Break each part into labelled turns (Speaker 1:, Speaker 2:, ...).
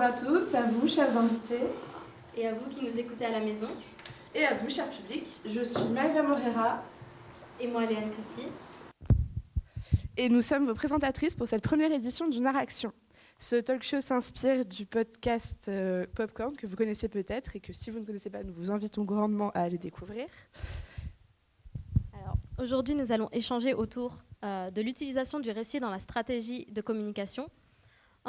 Speaker 1: Bonjour à tous, à vous, chers invités.
Speaker 2: Et à vous qui nous écoutez à la maison.
Speaker 1: Et à vous, cher public. Je suis Maëva Morera.
Speaker 2: Et moi, Léane Christie.
Speaker 1: Et nous sommes vos présentatrices pour cette première édition du Naraction. Ce talk show s'inspire du podcast euh, Popcorn que vous connaissez peut-être et que si vous ne connaissez pas, nous vous invitons grandement à aller découvrir.
Speaker 2: Alors, aujourd'hui, nous allons échanger autour euh, de l'utilisation du récit dans la stratégie de communication.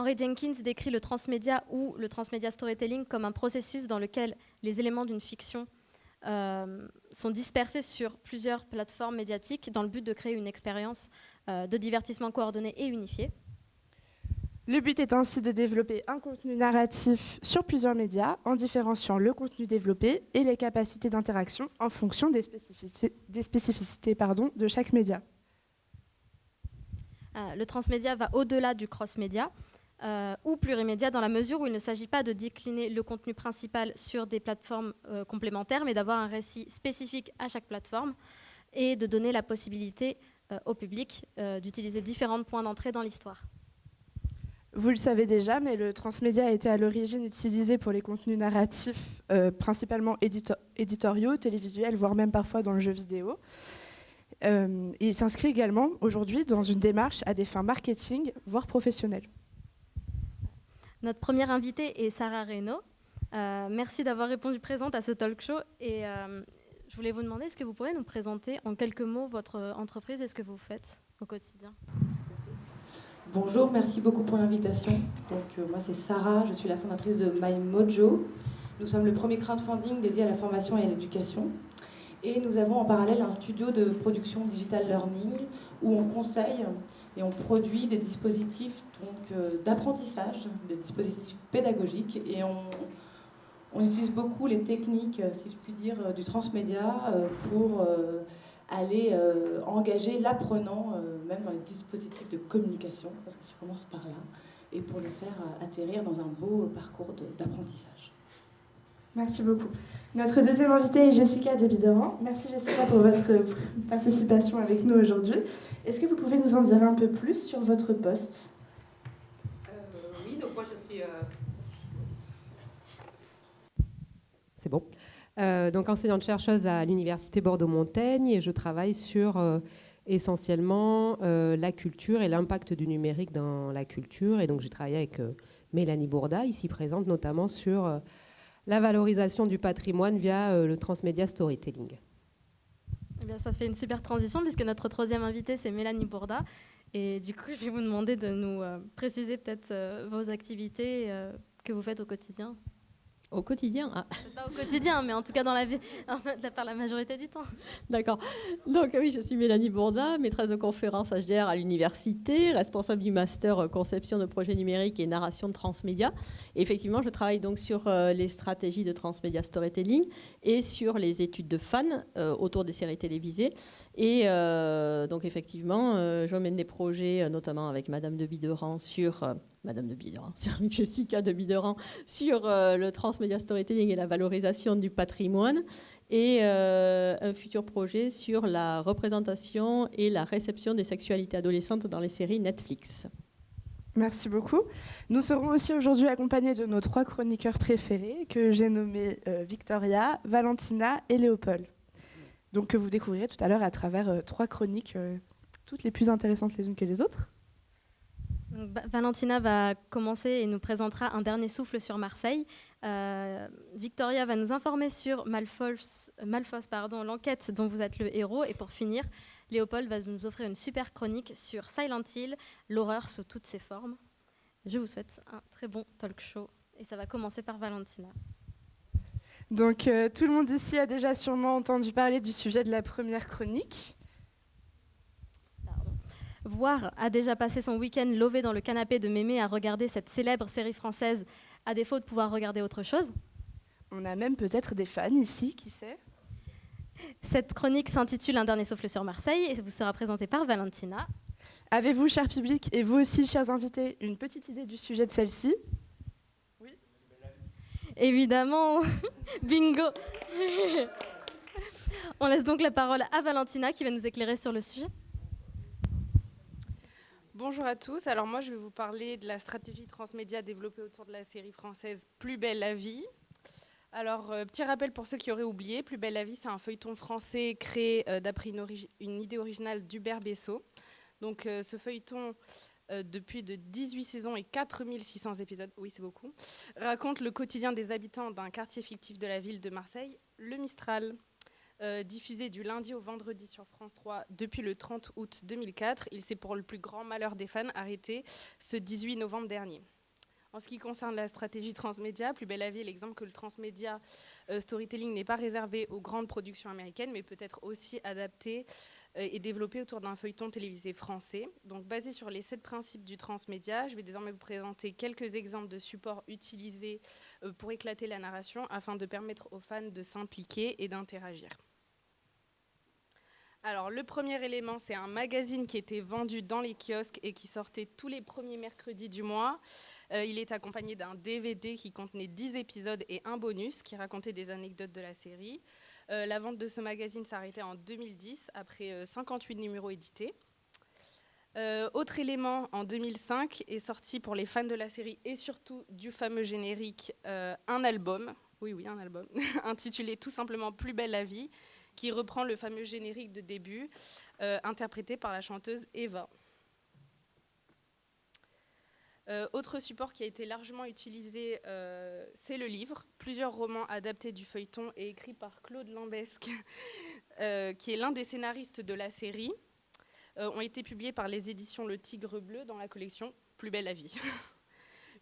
Speaker 2: Henry Jenkins décrit le transmédia ou le transmédia storytelling comme un processus dans lequel les éléments d'une fiction euh, sont dispersés sur plusieurs plateformes médiatiques dans le but de créer une expérience de divertissement coordonnée et unifiée.
Speaker 1: Le but est ainsi de développer un contenu narratif sur plusieurs médias en différenciant le contenu développé et les capacités d'interaction en fonction des spécificités, des spécificités pardon, de chaque média.
Speaker 2: Euh, le transmédia va au-delà du cross-média euh, ou plurimédia dans la mesure où il ne s'agit pas de décliner le contenu principal sur des plateformes euh, complémentaires, mais d'avoir un récit spécifique à chaque plateforme et de donner la possibilité au public d'utiliser différents points d'entrée dans l'histoire.
Speaker 1: Vous le savez déjà, mais le transmédia a été à l'origine utilisé pour les contenus narratifs, euh, principalement éditoriaux, télévisuels, voire même parfois dans le jeu vidéo. Euh, il s'inscrit également aujourd'hui dans une démarche à des fins marketing, voire professionnelles.
Speaker 2: Notre première invitée est Sarah Reynaud. Euh, merci d'avoir répondu présente à ce talk show. Et je voulais vous demander, est-ce que vous pourriez nous présenter en quelques mots votre entreprise et ce que vous faites au quotidien?
Speaker 3: Bonjour, merci beaucoup pour l'invitation. Donc euh, moi c'est Sarah, je suis la fondatrice de MyMojo. Nous sommes le premier crowdfunding dédié à la formation et à l'éducation. Et nous avons en parallèle un studio de production digital learning où on conseille et on produit des dispositifs euh, d'apprentissage, des dispositifs pédagogiques et on, utilise beaucoup les techniques, si je puis dire, du transmédia pour aller euh, engager l'apprenant, euh, même dans les dispositifs de communication, parce que ça commence par là, et pour le faire euh, atterrir dans un beau parcours d'apprentissage.
Speaker 1: Merci beaucoup. Notre deuxième invitée est Jessica de. Merci Jessica pour votre participation avec nous aujourd'hui. Est-ce que vous pouvez nous en dire un peu plus sur votre poste?
Speaker 4: Oui, donc moi je suis... C'est bon. Euh, donc enseignante-chercheuse à l'Université Bordeaux-Montaigne et je travaille sur euh, essentiellement euh, la culture et l'impact du numérique dans la culture. Et donc j'ai travaillé avec Mélanie Bourda, ici présente, notamment sur la valorisation du patrimoine via le transmédia storytelling.
Speaker 2: Eh ça fait une super transition puisque notre troisième invitée, c'est Mélanie Bourda. Et du coup, je vais vous demander de nous préciser peut-être vos activités que vous faites au quotidien.
Speaker 4: Au quotidien
Speaker 2: ah. Pas au quotidien, mais en tout cas dans la vie, par la majorité du temps.
Speaker 4: D'accord. Donc oui, je suis Mélanie Bourda, maîtresse de conférence HDR à l'université, responsable du master euh, conception de projets numériques et narration de transmédia. effectivement, je travaille donc sur euh, les stratégies de transmédia storytelling et sur les études de fans euh, autour des séries télévisées. Et donc effectivement, je mène des projets, notamment avec Madame de Bideran sur Madame de Bideran, sur Jessica de Bideran sur le transmédia Media Storytelling et la valorisation du patrimoine, et euh, un futur projet sur la représentation et la réception des sexualités adolescentes dans les séries Netflix.
Speaker 1: Merci beaucoup. Nous serons aussi aujourd'hui accompagnés de nos trois chroniqueurs préférés que j'ai nommés euh, Victoria, Valentina et Léopold. Donc que vous découvrirez tout à l'heure à travers euh, trois chroniques, toutes les plus intéressantes les unes que les autres.
Speaker 2: Valentina va commencer et nous présentera un dernier souffle sur Marseille. Euh, Victoria va nous informer sur Malfos, pardon, l'enquête dont vous êtes le héros. Et pour finir, Léopold va nous offrir une super chronique sur Silent Hill, l'horreur sous toutes ses formes. Je vous souhaite un très bon talk show. Et ça va commencer par Valentina.
Speaker 1: Donc euh, tout le monde ici a déjà sûrement entendu parler du sujet de la première chronique.
Speaker 2: Voir a déjà passé son week-end lové dans le canapé de Mémé à regarder cette célèbre série française à défaut de pouvoir regarder autre chose.
Speaker 1: On a même peut-être des fans ici, qui sait?
Speaker 2: Cette chronique s'intitule Un dernier souffle sur Marseille et vous sera présentée par Valentina.
Speaker 1: Avez-vous, cher public, et vous aussi, chers invités, une petite idée du sujet de celle-ci?
Speaker 2: Oui. Évidemment, bingo On laisse donc la parole à Valentina qui va nous éclairer sur le sujet.
Speaker 5: Bonjour à tous. Alors moi, je vais vous parler de la stratégie transmédia développée autour de la série française Plus belle la vie. Alors, euh, petit rappel pour ceux qui auraient oublié, Plus belle la vie, c'est un feuilleton français créé euh, d'après une, idée originale d'Hubert Bessot. Donc, euh, ce feuilleton, depuis de 18 saisons et 4600 épisodes, oui, c'est beaucoup, raconte le quotidien des habitants d'un quartier fictif de la ville de Marseille, le Mistral. Euh, diffusé du lundi au vendredi sur France 3 depuis le 30 août 2004. Il s'est pour le plus grand malheur des fans arrêté ce 18 novembre dernier. En ce qui concerne la stratégie transmédia, Plus belle la vie est l'exemple que le transmédia euh, storytelling n'est pas réservé aux grandes productions américaines, mais peut être aussi adapté euh, et développé autour d'un feuilleton télévisé français. Donc, basé sur les sept principes du transmédia, je vais désormais vous présenter quelques exemples de supports utilisés pour éclater la narration afin de permettre aux fans de s'impliquer et d'interagir. Alors, le premier élément, c'est un magazine qui était vendu dans les kiosques et qui sortait tous les premiers mercredis du mois. Euh, il est accompagné d'un DVD qui contenait 10 épisodes et un bonus qui racontait des anecdotes de la série. Euh, la vente de ce magazine s'arrêtait en 2010 après 58 euh, numéros édités. autre élément, en 2005 est sorti pour les fans de la série et surtout du fameux générique un album, oui oui un album, intitulé tout simplement Plus belle la vie, qui reprend le fameux générique de début, euh, interprété par la chanteuse Eva. Euh, autre support qui a été largement utilisé, euh, c'est le livre. Plusieurs romans adaptés du feuilleton et écrits par Claude Lambesque, qui est l'un des scénaristes de la série, ont été publiés par les éditions Le Tigre Bleu dans la collection Plus belle la vie.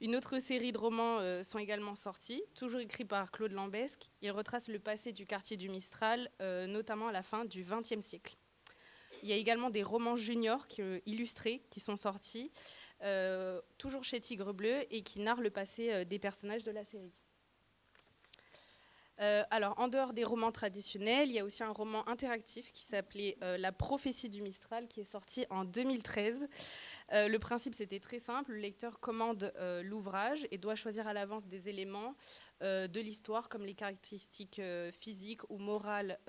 Speaker 5: Une autre série de romans euh, sont également sortis, toujours écrits par Claude Lambesque. Ils retracent le passé du quartier du Mistral, euh, notamment à la fin du XXe siècle. Il y a également des romans juniors euh, illustrés qui sont sortis, toujours chez Tigre Bleu, et qui narrent le passé des personnages de la série. alors, en dehors des romans traditionnels, il y a aussi un roman interactif qui s'appelait La prophétie du Mistral, qui est sorti en 2013. Euh, le principe, c'était très simple. Le lecteur commande euh, l'ouvrage et doit choisir à l'avance des éléments euh, de l'histoire, comme les caractéristiques physiques ou morales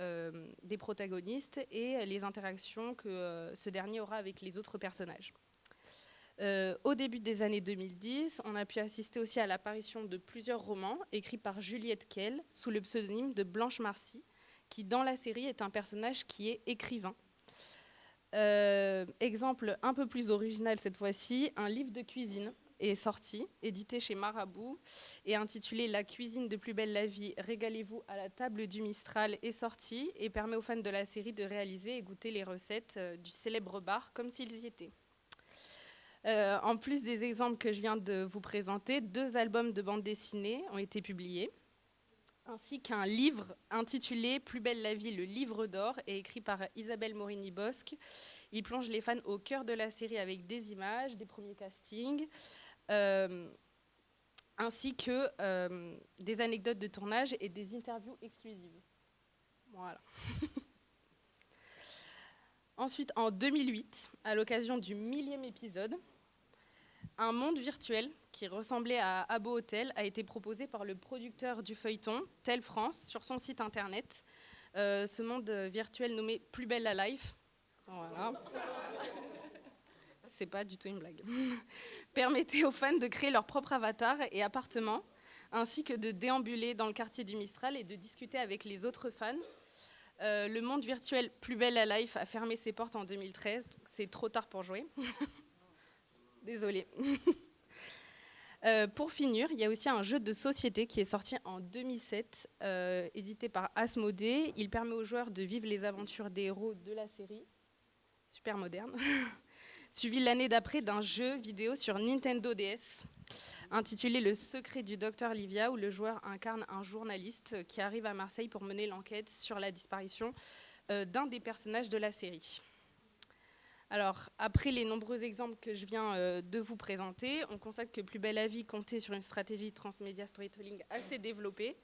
Speaker 5: des protagonistes et les interactions que ce dernier aura avec les autres personnages. au début des années 2010, on a pu assister aussi à l'apparition de plusieurs romans écrits par Juliette Kell sous le pseudonyme de Blanche Marcy, qui dans la série est un personnage qui est écrivain euh, exemple un peu plus original cette fois-ci, un livre de cuisine est sorti, édité chez Marabout et intitulé La cuisine de plus belle la vie, régalez-vous à la table du Mistral est sorti et permet aux fans de la série de réaliser et goûter les recettes euh, du célèbre bar comme s'ils y étaient. Euh, en plus des exemples que je viens de vous présenter, deux albums de bande dessinée ont été publiés ainsi qu'un livre intitulé Plus belle la vie, le livre d'or, et écrit par Isabelle Morini-Bosque. Il plonge les fans au cœur de la série avec des images, des premiers castings, euh, ainsi que euh, des anecdotes de tournage et des interviews exclusives. Voilà. Ensuite, en 2008, à l'occasion du millième épisode, un monde virtuel qui ressemblait à Abo Hotel a été proposé par le producteur du feuilleton, Tel France, sur son site internet. Euh, ce monde virtuel nommé Plus belle la life, voilà. C'est pas du tout une blague. Permettait aux fans de créer leur propre avatar et appartement, ainsi que de déambuler dans le quartier du Mistral et de discuter avec les autres fans. Euh, le monde virtuel Plus belle la life a fermé ses portes en 2013, c'est trop tard pour jouer. Désolée. Euh, pour finir, il y a aussi un jeu de société qui est sorti en 2007, euh, édité par Asmodée. Il permet aux joueurs de vivre les aventures des héros de la série, super moderne, suivi l'année d'après d'un jeu vidéo sur Nintendo DS intitulé Le secret du docteur Livia, où le joueur incarne un journaliste qui arrive à Marseille pour mener l'enquête sur la disparition euh, d'un des personnages de la série. Alors, après les nombreux exemples que je viens euh, de vous présenter, on constate que Plus belle la vie comptait sur une stratégie transmédia storytelling assez développée.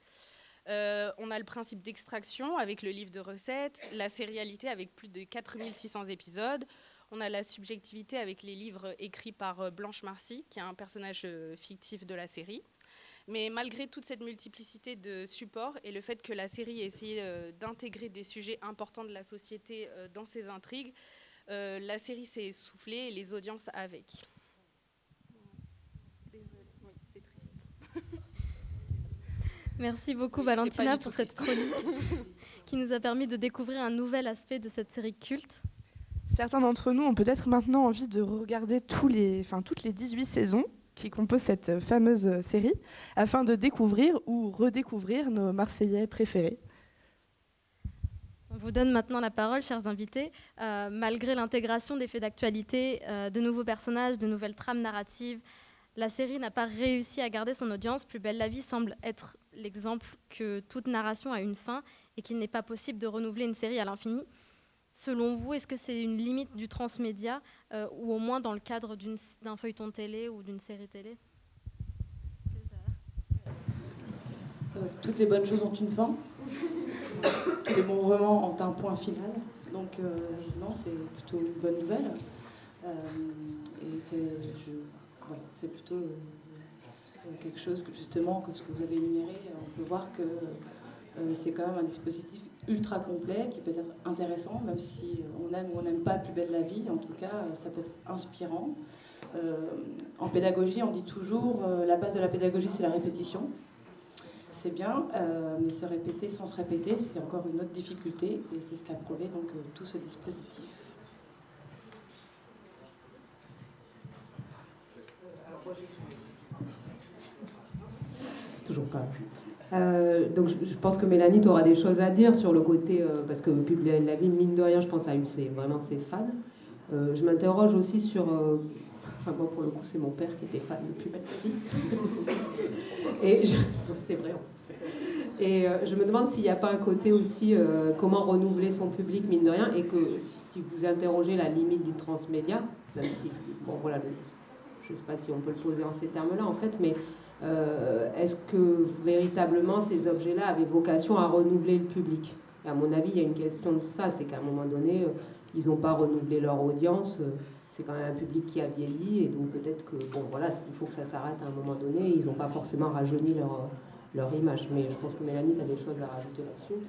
Speaker 5: Euh, on a le principe d'extraction avec le livre de recettes, la sérialité avec plus de 4600 épisodes, on a la subjectivité avec les livres écrits par euh, Blanche Marcy, qui est un personnage fictif de la série. Mais malgré toute cette multiplicité de supports et le fait que la série ait essayé d'intégrer des sujets importants de la société dans ses intrigues, la série s'est essoufflée et les audiences avec.
Speaker 2: Merci beaucoup Valentina pour cette chronique qui nous a permis de découvrir un nouvel aspect de cette série culte.
Speaker 1: Certains d'entre nous ont peut-être maintenant envie de regarder tous les, enfin, toutes les 18 saisons qui composent cette fameuse série afin de découvrir ou redécouvrir nos Marseillais préférés.
Speaker 2: On vous donne maintenant la parole, chers invités. Euh, malgré l'intégration des faits d'actualité, euh, de nouveaux personnages, de nouvelles trames narratives, la série n'a pas réussi à garder son audience. Plus belle la vie semble être l'exemple que toute narration a une fin et qu'il n'est pas possible de renouveler une série à l'infini. Selon vous, est-ce que c'est une limite du transmédia euh, ou au moins dans le cadre d'un feuilleton télé ou d'une série télé?
Speaker 3: Toutes les bonnes choses ont une fin. Tous les bons romans ont un point final. Donc euh, non, c'est plutôt une bonne nouvelle. et c'est plutôt euh, quelque chose que justement, que ce que vous avez énuméré, on peut voir que euh, c'est quand même un dispositif ultra complet qui peut être intéressant, même si on aime ou on n'aime pas Plus belle la vie, en tout cas, ça peut être inspirant. Euh, en pédagogie, on dit toujours la base de la pédagogie, c'est la répétition. C'est bien, mais se répéter sans se répéter, c'est encore une autre difficulté, et c'est ce qu'a prouvé donc tout ce dispositif.
Speaker 6: Toujours pas. Euh, donc je, pense que Mélanie, tu auras des choses à dire sur le côté, euh, parce que la vie, mine de rien, je pense, a eu vraiment ses fans. Euh, je m'interroge aussi sur... enfin, moi, pour le coup, c'est mon père qui était fan depuis belle Et c'est vrai, Et je me demande s'il n'y a pas un côté aussi, comment renouveler son public, mine de rien, et que si vous interrogez la limite du transmédia, même si, bon, voilà, je ne sais pas si on peut le poser en ces termes-là, en fait, mais euh, est-ce que véritablement ces objets-là avaient vocation à renouveler le public? À mon avis, il y a une question de ça, c'est qu'à un moment donné, euh, ils n'ont pas renouvelé leur audience. C'est quand même un public qui a vieilli, et donc peut-être que, bon, voilà, il faut que ça s'arrête à un moment donné. Ils n'ont pas forcément rajeuni leur, leur image. Mais je pense que Mélanie, tu as des choses à rajouter là-dessus.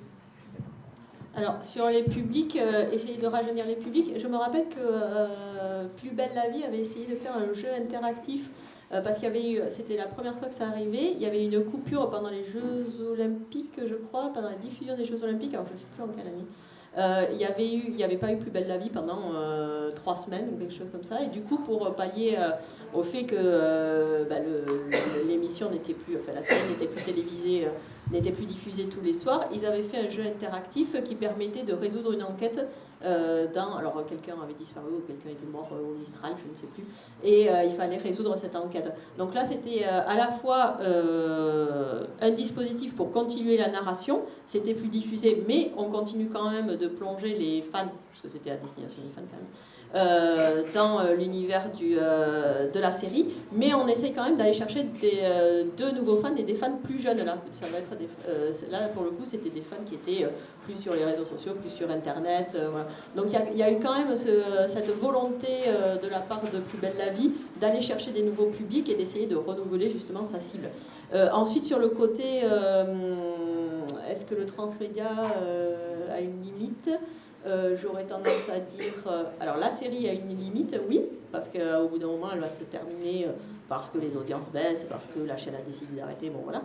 Speaker 4: Alors, sur les publics, euh, essayer de rajeunir les publics, je me rappelle que euh, Plus belle la vie avait essayé de faire un jeu interactif euh, parce qu'il y avait eu, c'était la première fois que ça arrivait, il y avait une coupure pendant les Jeux Olympiques, je crois, pendant la diffusion des Jeux Olympiques, alors je ne sais plus en quelle année. Euh, il n'y avait, avait pas eu Plus belle la vie pendant euh, trois semaines ou quelque chose comme ça. Et du coup, pour pallier euh, au fait que bah, l'émission n'était plus, enfin la série n'était plus télévisée, n'était plus diffusée tous les soirs, ils avaient fait un jeu interactif qui permettait de résoudre une enquête dans. Alors, quelqu'un avait disparu ou quelqu'un était mort au Mistral, je ne sais plus. Et il fallait résoudre cette enquête. Donc là, c'était à la fois un dispositif pour continuer la narration, c'était plus diffusé, mais on continue quand même de plonger les fans, parce que c'était à destination des fans quand même, euh, dans euh, l'univers euh, de la série, mais on essaye quand même d'aller chercher des, de nouveaux fans et des fans plus jeunes. Là, ça va être là pour le coup, c'était des fans qui étaient plus sur les réseaux sociaux, plus sur Internet. Donc il y, a eu quand même cette volonté de la part de Plus Belle la Vie d'aller chercher des nouveaux publics et d'essayer de renouveler justement sa cible. ensuite, sur le côté, est-ce que le transmédia a une limite. Euh, j'aurais tendance à dire, euh, alors la série a une limite, oui, parce qu'au bout d'un moment, elle va se terminer euh, parce que les audiences baissent, parce que la chaîne a décidé d'arrêter, bon voilà.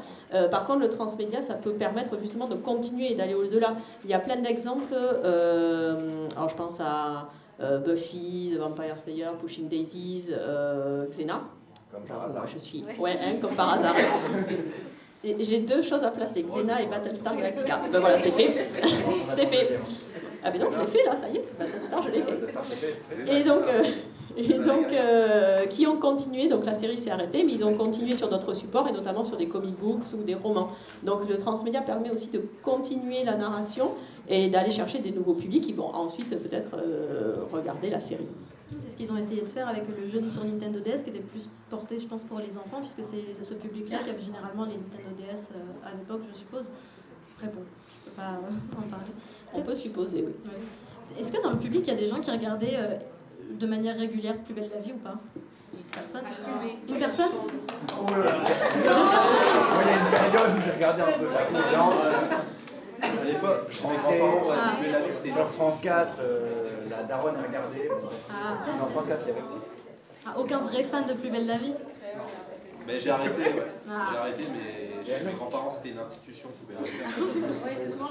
Speaker 4: par contre, le transmédia, ça peut permettre justement de continuer et d'aller au-delà. Il y a plein d'exemples, alors je pense à Buffy, The Vampire Slayer, Pushing Daisies, Xena.
Speaker 7: Comme par hasard.
Speaker 4: je suis, ouais, hein, comme par hasard. J'ai deux choses à placer, Xena et Battlestar Galactica. Ben voilà, c'est fait. c'est fait. Ah ben non, je l'ai fait là, ça y est, Battlestar, je l'ai fait. Et donc, euh, et donc euh, qui ont continué, donc la série s'est arrêtée, mais ils ont continué sur d'autres supports, et notamment sur des comic books ou des romans. Donc le transmédia permet aussi de continuer la narration et d'aller chercher des nouveaux publics qui vont ensuite peut-être euh, regarder la série.
Speaker 2: C'est ce qu'ils ont essayé de faire avec le jeu sur Nintendo DS, qui était plus porté, je pense, pour les enfants, puisque c'est ce public-là qui avait généralement les Nintendo DS euh, à l'époque, je suppose. Après, bon, je peux pas euh, en parler.
Speaker 4: On peut supposer, oui.
Speaker 2: Est-ce que dans le public, il y a des gens qui regardaient euh, de manière régulière Plus belle la vie ou pas? Une personne? Une personne?
Speaker 7: Deux personnes? Il y a une période où j'ai regardé un peu les gens. À l'époque,
Speaker 8: chez mes grands-parents, la vie, c'était genre France 4, euh, la daronne a regardé.
Speaker 7: Ah.
Speaker 8: Non, France 4, il y avait.
Speaker 7: Ah, aucun vrai fan de Plus belle la vie?
Speaker 8: Mais j'ai arrêté, ouais.
Speaker 7: Ah.
Speaker 8: J'ai arrêté, mais chez mes grands-parents, c'était une institution qui pouvait.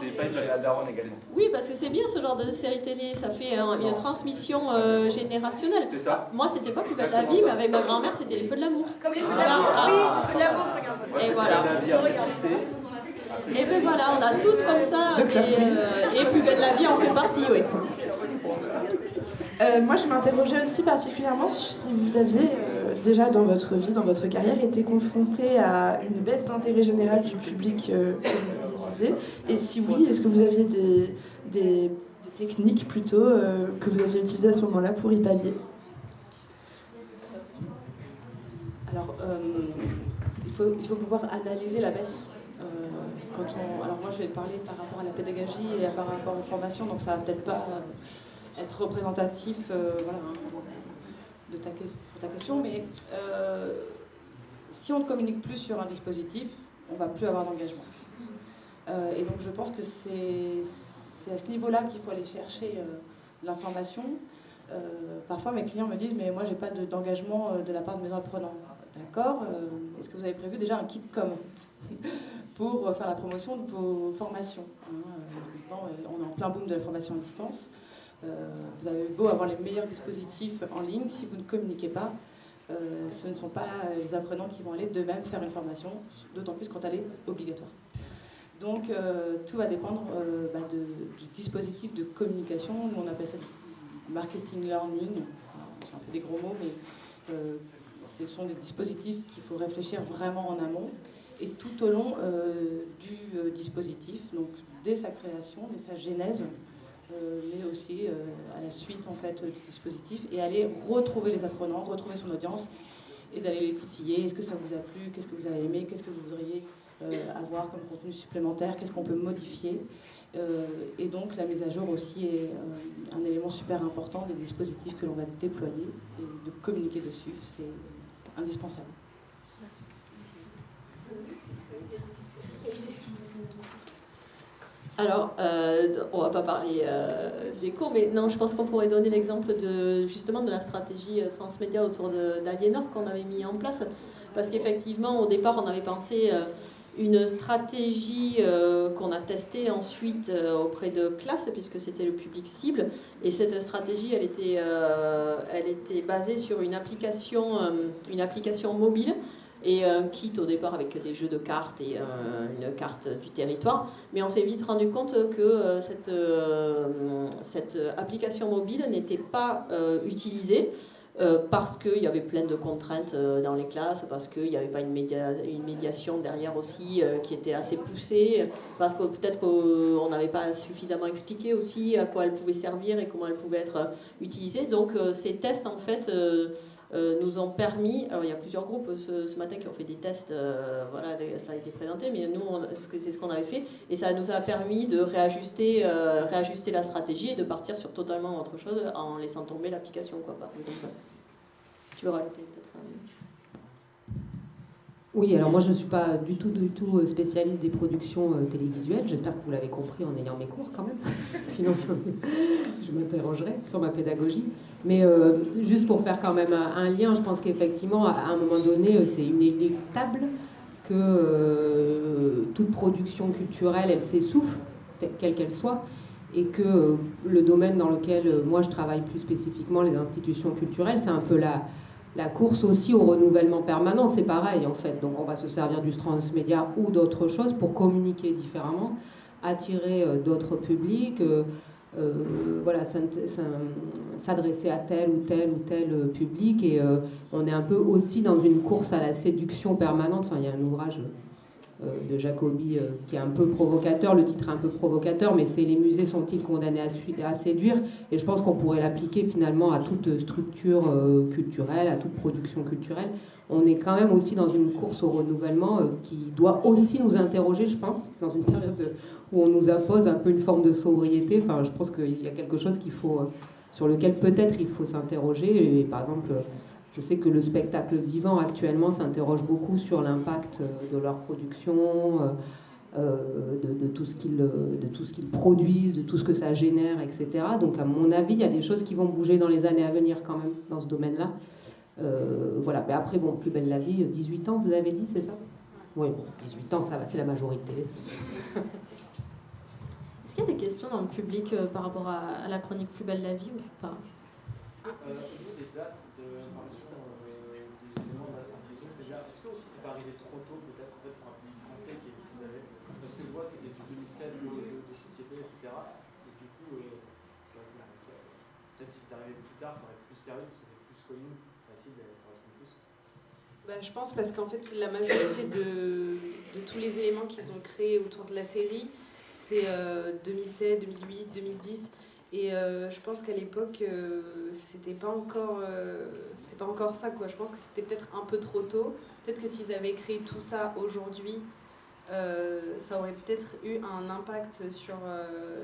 Speaker 8: C'est pas une la daronne également.
Speaker 4: Oui, parce que c'est bien ce genre de série télé, ça fait euh, une transmission euh, générationnelle.
Speaker 8: C'est ça.
Speaker 4: Moi, c'était pas plus belle la vie, mais avec ma grand-mère, c'était les feux de l'amour.
Speaker 2: Comme les feux de l'amour.
Speaker 4: Ah.
Speaker 2: Oui, feux de l'amour, je regarde.
Speaker 4: Et voilà. Et ben voilà, on a tous comme ça, euh, et plus belle la vie en fait partie, oui.
Speaker 1: Euh, moi, je m'interrogeais aussi particulièrement si vous aviez euh, déjà dans votre vie, dans votre carrière, été confronté à une baisse d'intérêt général du public euh, que vous viser. Et si oui, est-ce que vous aviez des, des- des techniques plutôt euh, que vous aviez utilisées à ce moment-là pour y pallier?
Speaker 3: Alors, euh, il, faut, il faut pouvoir analyser la baisse. Alors moi, je vais parler par rapport à la pédagogie et par rapport aux formations, donc ça va peut-être pas euh, être représentatif euh, hein, de ta, pour ta question, mais euh, si on ne communique plus sur un dispositif, on va plus avoir d'engagement. Et donc, je pense que c'est à ce niveau-là qu'il faut aller chercher l'information. Parfois, mes clients me disent Mais moi, j'ai pas de- d'engagement euh, de la part de mes apprenants. D'accord Est-ce que vous avez prévu déjà un kit com pour faire la promotion de vos formations hein, euh, On est en plein boom de la formation à distance. Euh, vous avez beau avoir les meilleurs dispositifs en ligne, si vous ne communiquez pas, euh, ce ne sont pas les apprenants qui vont aller d'eux-mêmes faire une formation, d'autant plus quand elle est obligatoire. Donc tout va dépendre bah, du dispositif de communication. Nous on appelle ça marketing learning. C'est un peu des gros mots, mais ce sont des dispositifs qu'il faut réfléchir vraiment en amont et tout au long euh, du euh, dispositif, donc dès sa création, dès sa genèse, euh, mais aussi à la suite en fait du dispositif et aller retrouver les apprenants, retrouver son audience et d'aller les titiller. Est-ce que ça vous a plu? Qu'est-ce que vous avez aimé? Qu'est-ce que vous voudriez avoir comme contenu supplémentaire? Qu'est-ce qu'on peut modifier? Et donc la mise à jour aussi est un élément super important des dispositifs que l'on va déployer et de communiquer dessus, c'est indispensable.
Speaker 4: Alors, euh, on va pas parler euh, des cours, mais non, je pense qu'on pourrait donner l'exemple de justement de la stratégie euh, transmédia autour d'Aliénor qu'on avait mis en place, parce qu'effectivement, au départ, on avait pensé euh, une stratégie qu'on a testée ensuite auprès de classes, puisque c'était le public cible, et cette stratégie, elle était, elle basée sur une application mobile et un kit au départ avec des jeux de cartes et euh, une carte du territoire. Mais on s'est vite rendu compte que euh, cette, euh, cette application mobile n'était pas utilisée. Euh, parce qu'il y avait plein de contraintes euh, dans les classes, parce qu'il n'y avait pas une, média- une médiation derrière aussi euh, qui était assez poussée, parce que peut-être qu'on n'avait pas suffisamment expliqué aussi à quoi elle pouvait servir et comment elle pouvait être utilisée. Donc ces tests, en fait, nous ont permis, alors il y a plusieurs groupes ce, ce matin qui ont fait des tests, voilà, ça a été présenté, mais nous, c'est ce qu'on avait fait, et ça nous a permis de réajuster, réajuster la stratégie et de partir sur totalement autre chose en laissant tomber l'application, par exemple. Rajouter peut-être
Speaker 6: Oui, alors moi je ne suis pas du tout, du tout euh, spécialiste des productions euh, télévisuelles. J'espère que vous l'avez compris en ayant mes cours quand même. Sinon je, m'interrogerai sur ma pédagogie. Mais euh, juste pour faire quand même un, lien, je pense qu'effectivement à un moment donné c'est inéluctable que toute production culturelle elle s'essouffle, quelle qu'elle soit. Et que le domaine dans lequel moi je travaille plus spécifiquement, les institutions culturelles, c'est un peu la, la course aussi au renouvellement permanent, c'est pareil en fait. Donc on va se servir du transmédia ou d'autres choses pour communiquer différemment, attirer euh, d'autres publics, euh, euh, voilà, s'adresser à tel ou tel ou tel public. Et on est un peu aussi dans une course à la séduction permanente. Enfin, il y a un ouvrage de Jacobi euh, qui est un peu provocateur, le titre est un peu provocateur, mais c'est Les musées sont-ils condamnés à, séduire? Et je pense qu'on pourrait l'appliquer finalement à toute structure euh, culturelle, à toute production culturelle. On est quand même aussi dans une course au renouvellement euh, qui doit aussi nous interroger, je pense, dans une période de- où on nous impose un peu une forme de sobriété. Enfin, je pense qu'il y a quelque chose qu'il faut, euh, sur lequel peut-être il faut s'interroger. Et par exemple, je sais que le spectacle vivant actuellement s'interroge beaucoup sur l'impact euh, de leur production, euh, de, tout ce qu'ils de tout ce qu'ils produisent, de tout ce que ça génère, etc. Donc à mon avis, il y a des choses qui vont bouger dans les années à venir quand même dans ce domaine-là. voilà. Mais après, bon, plus belle la vie, 18 ans, vous avez dit, c'est ça? Oui, bon, 18 ans, ça va, c'est la majorité.
Speaker 2: Est-ce qu'il y a des questions dans le public par rapport à, la chronique Plus belle la vie ou pas?
Speaker 5: Bah, je pense parce qu'en fait, la majorité de, tous les éléments qu'ils ont créés autour de la série, c'est 2007, 2008, 2010. Et euh, je pense qu'à l'époque, euh, c'était pas encore, euh, c'était pas encore ça quoi. Je pense que c'était peut-être un peu trop tôt. Peut-être que s'ils avaient créé tout ça aujourd'hui, ça aurait peut-être eu un impact sur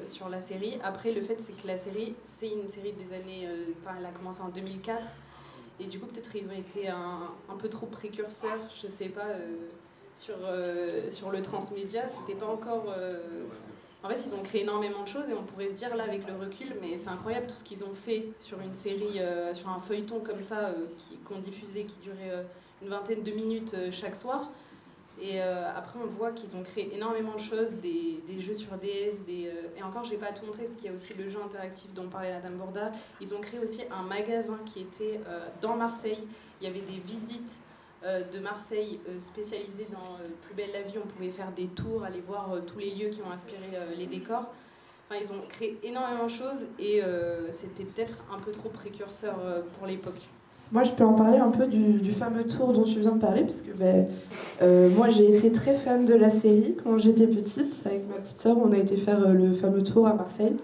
Speaker 5: sur la série. Après, le fait c'est que la série, c'est une série des années, enfin, elle a commencé en 2004. Et du coup, peut-être ils ont été un, un, peu trop précurseurs, je sais pas, euh, sur, euh, sur le transmédia. C'était pas encore. Euh, en fait, ils ont créé énormément de choses et on pourrait se dire là avec le recul, mais c'est incroyable tout ce qu'ils ont fait sur une série, sur un feuilleton comme ça, qu'on diffusait, qui durait une vingtaine de minutes chaque soir. Et euh, après, on voit qu'ils ont créé énormément de choses, des, jeux sur DS, euh, et encore, je n'ai pas tout montré parce qu'il y a aussi le jeu interactif dont parlait Madame Borda. Ils ont créé aussi un magasin qui était euh, dans Marseille. Il y avait des visites de Marseille spécialisées dans Plus belle la vie. On pouvait faire des tours, aller voir tous les lieux qui ont inspiré les décors. Enfin, ils ont créé énormément de choses et c'était peut-être un peu trop précurseur pour l'époque.
Speaker 1: Moi, je peux en parler un peu du, fameux tour dont tu viens de parler, puisque ben, euh, moi, j'ai été très fan de la série quand j'étais petite. Avec ma petite sœur, on a été faire euh, le fameux tour à Marseille.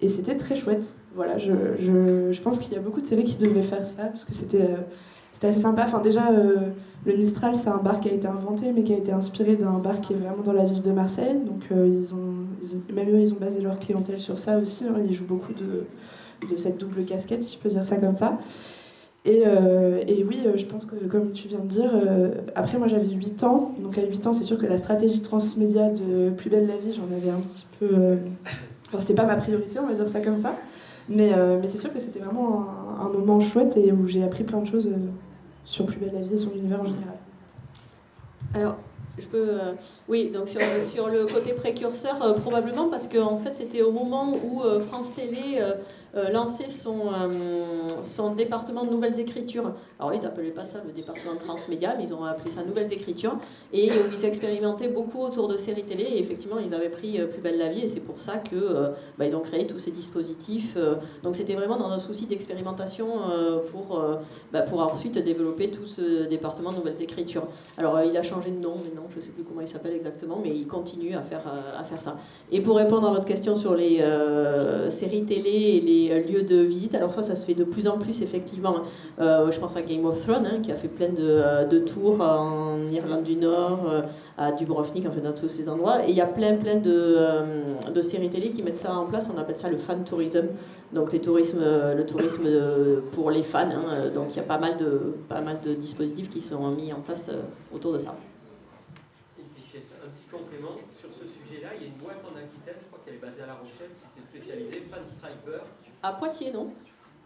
Speaker 1: Et c'était très chouette. Voilà, je, je, je pense qu'il y a beaucoup de séries qui devraient faire ça, parce que c'était euh, assez sympa. Enfin, déjà, le Mistral, c'est un bar qui a été inventé, mais qui a été inspiré d'un bar qui est vraiment dans la ville de Marseille. Donc, ils ont, même eux, ils ont basé leur clientèle sur ça aussi. Hein. Ils jouent beaucoup de, de cette double casquette, si je peux dire ça comme ça. Et, euh, et, oui, euh, je pense que comme tu viens de dire, euh, après moi j'avais 8 ans, donc à 8 ans c'est sûr que la stratégie transmédia de Plus belle la vie, j'en avais un petit peu... enfin c'était pas ma priorité, on va dire ça comme ça, mais, mais c'est sûr que c'était vraiment un, moment chouette et où j'ai appris plein de choses sur Plus belle la vie et son univers en général.
Speaker 4: Alors, je peux, euh, oui, donc sur, sur, le côté précurseur, euh, probablement parce que en fait, c'était au moment où euh, France Télé lançait son, son département de nouvelles écritures. Alors, ils n'appelaient pas ça le département de transmédia, mais ils ont appelé ça nouvelles écritures. Et où ils expérimentaient beaucoup autour de séries télé. Et effectivement, ils avaient pris Plus belle la vie. Et c'est pour ça que bah, ont créé tous ces dispositifs. donc, c'était vraiment dans un souci d'expérimentation pour, bah, pour ensuite développer tout ce département de nouvelles écritures. Alors, il a changé de nom, mais non, je ne sais plus comment il s'appelle exactement, mais il continue à faire, euh, à faire ça. Et pour répondre à votre question sur les euh, séries télé et les euh, lieux de visite, alors ça, ça se fait de plus en plus, effectivement. je pense à Game of Thrones, hein, qui a fait plein de, de, tours en Irlande du Nord, à Dubrovnik, en fait, dans tous ces endroits. Et il y a plein, plein de, séries télé qui mettent ça en place. On appelle ça le fan tourism, donc les le tourisme pour les fans. Hein. donc il y a pas mal de dispositifs qui sont mis en place autour de ça. À Poitiers, non?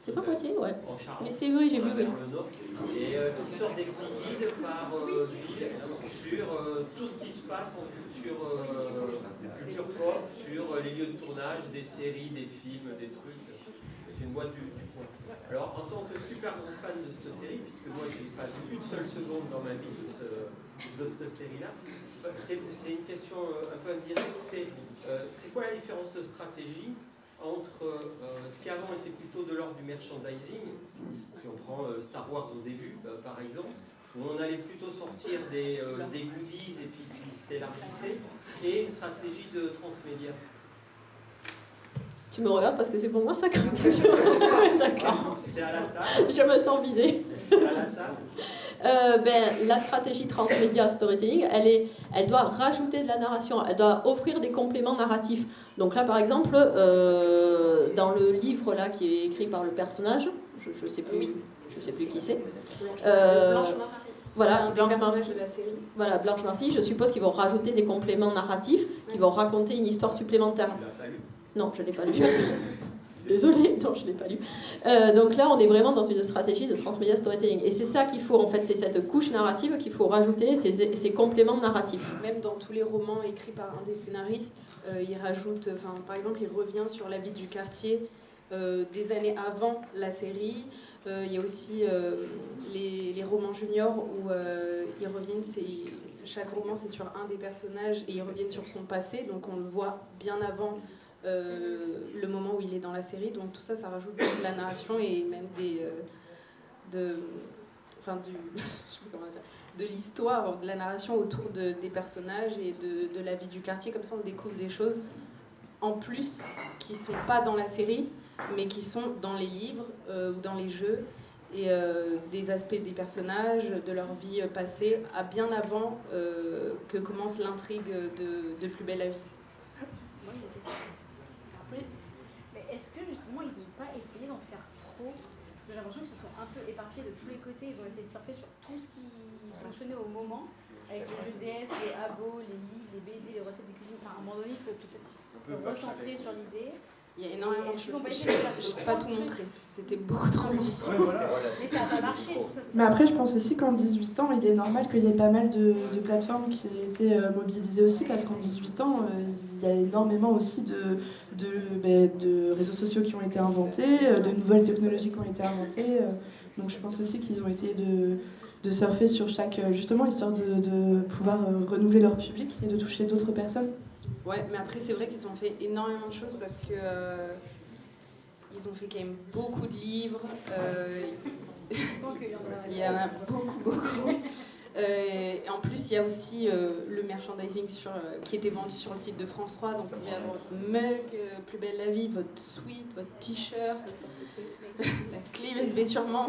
Speaker 4: C'est pas Poitiers, ouais. Mais c'est oui, j'ai vu, oui.
Speaker 9: Et euh, qui sort des petits guides par euh, ville sur euh, tout ce qui se passe en culture, culture pop, sur les lieux de tournage, des séries, des films, des trucs. C'est une boîte du, du, coin. Alors, en tant que super grand fan de cette série, puisque moi j'ai pas vu une seule seconde dans ma vie de, de cette série-là, c'est une question un peu indirecte, c'est quoi la différence de stratégie entre euh, ce qui avant était plutôt de l'ordre du merchandising, si on prend euh, Star Wars au début euh, par exemple, où on allait plutôt sortir des, goodies et puis qui s'élargissait, et une stratégie de transmédia.
Speaker 4: Tu me regardes parce que c'est pour moi ça comme question. D'accord.
Speaker 9: Table.
Speaker 4: Je me sens visée. Euh, ben, la stratégie transmédia storytelling, elle, est, elle doit rajouter de la narration, elle doit offrir des compléments narratifs. Donc là, par exemple, euh, dans le livre là qui est écrit par le personnage, je ne sais plus, oui, je sais plus qui c'est.
Speaker 5: Euh, Blanche Marcy.
Speaker 4: Voilà, Blanche Marcy.
Speaker 5: de la série.
Speaker 4: Voilà, Blanche Marcy, je suppose qu'ils vont rajouter des compléments narratifs, qui vont raconter une histoire supplémentaire.
Speaker 9: Tu l'as pas lu
Speaker 4: Non, je ne l'ai pas lu. Désolée, non, je ne l'ai pas lu. Euh, donc là, on est vraiment dans une stratégie de transmedia storytelling. Et c'est ça qu'il faut, en fait, c'est cette couche narrative qu'il faut rajouter, ces, compléments narratifs.
Speaker 5: Même dans tous les romans écrits par un des scénaristes, euh, il rajoute, par exemple, il revient sur la vie du quartier euh, des années avant la série. Euh, il y a aussi les, romans juniors où ils reviennent, chaque roman c'est sur un des personnages et ils reviennent sur son passé, donc on le voit bien avant le moment où il est dans la série. Donc tout ça, ça rajoute de la narration et même des, euh, de, enfin du, je sais pas comment dire, de l'histoire, de la narration autour de, des personnages et de, de la vie du quartier. Comme ça, on découvre des choses en plus qui sont pas dans la série, mais qui sont dans les livres euh, ou dans les jeux et euh, des aspects des personnages, de leur vie euh, passée, à bien avant euh, que commence l'intrigue de, de Plus belle la vie.
Speaker 10: Mais est-ce que justement ils n'ont pas essayé d'en faire trop Parce que j'ai l'impression qu'ils se sont un peu éparpillés de tous les côtés. Ils ont essayé de surfer sur tout ce qui fonctionnait au moment, avec les jeux DS, les abos, les livres, les BD, les recettes de cuisine. Enfin, à un moment donné, il faut peut-être se recentrer sur l'idée.
Speaker 5: Il y a énormément de choses. Je je peux pas tout montrer. C'était beaucoup trop long.
Speaker 10: Mais ça n'a pas marché.
Speaker 1: Mais après, je pense aussi qu'en 18 ans, il est normal qu'il y ait pas mal de, de plateformes qui aient été euh, mobilisées aussi, parce qu'en 18 ans, euh, il y a énormément aussi de, de, ben, de réseaux sociaux qui ont été inventés, euh, de nouvelles technologies qui ont été inventées. donc je pense aussi qu'ils ont essayé de, de surfer sur chaque, justement, histoire de, de pouvoir renouveler leur public et de toucher d'autres personnes.
Speaker 5: Ouais, mais après, c'est vrai qu'ils ont fait énormément de choses parce que. euh, ils ont fait quand même beaucoup de livres. euh, il y en a beaucoup, beaucoup. Euh, et en plus, il y a aussi le merchandising qui était vendu sur le site de France 3. Donc, il y a votre mug, Plus belle la vie, votre sweat, votre t-shirt, la clé USB sûrement.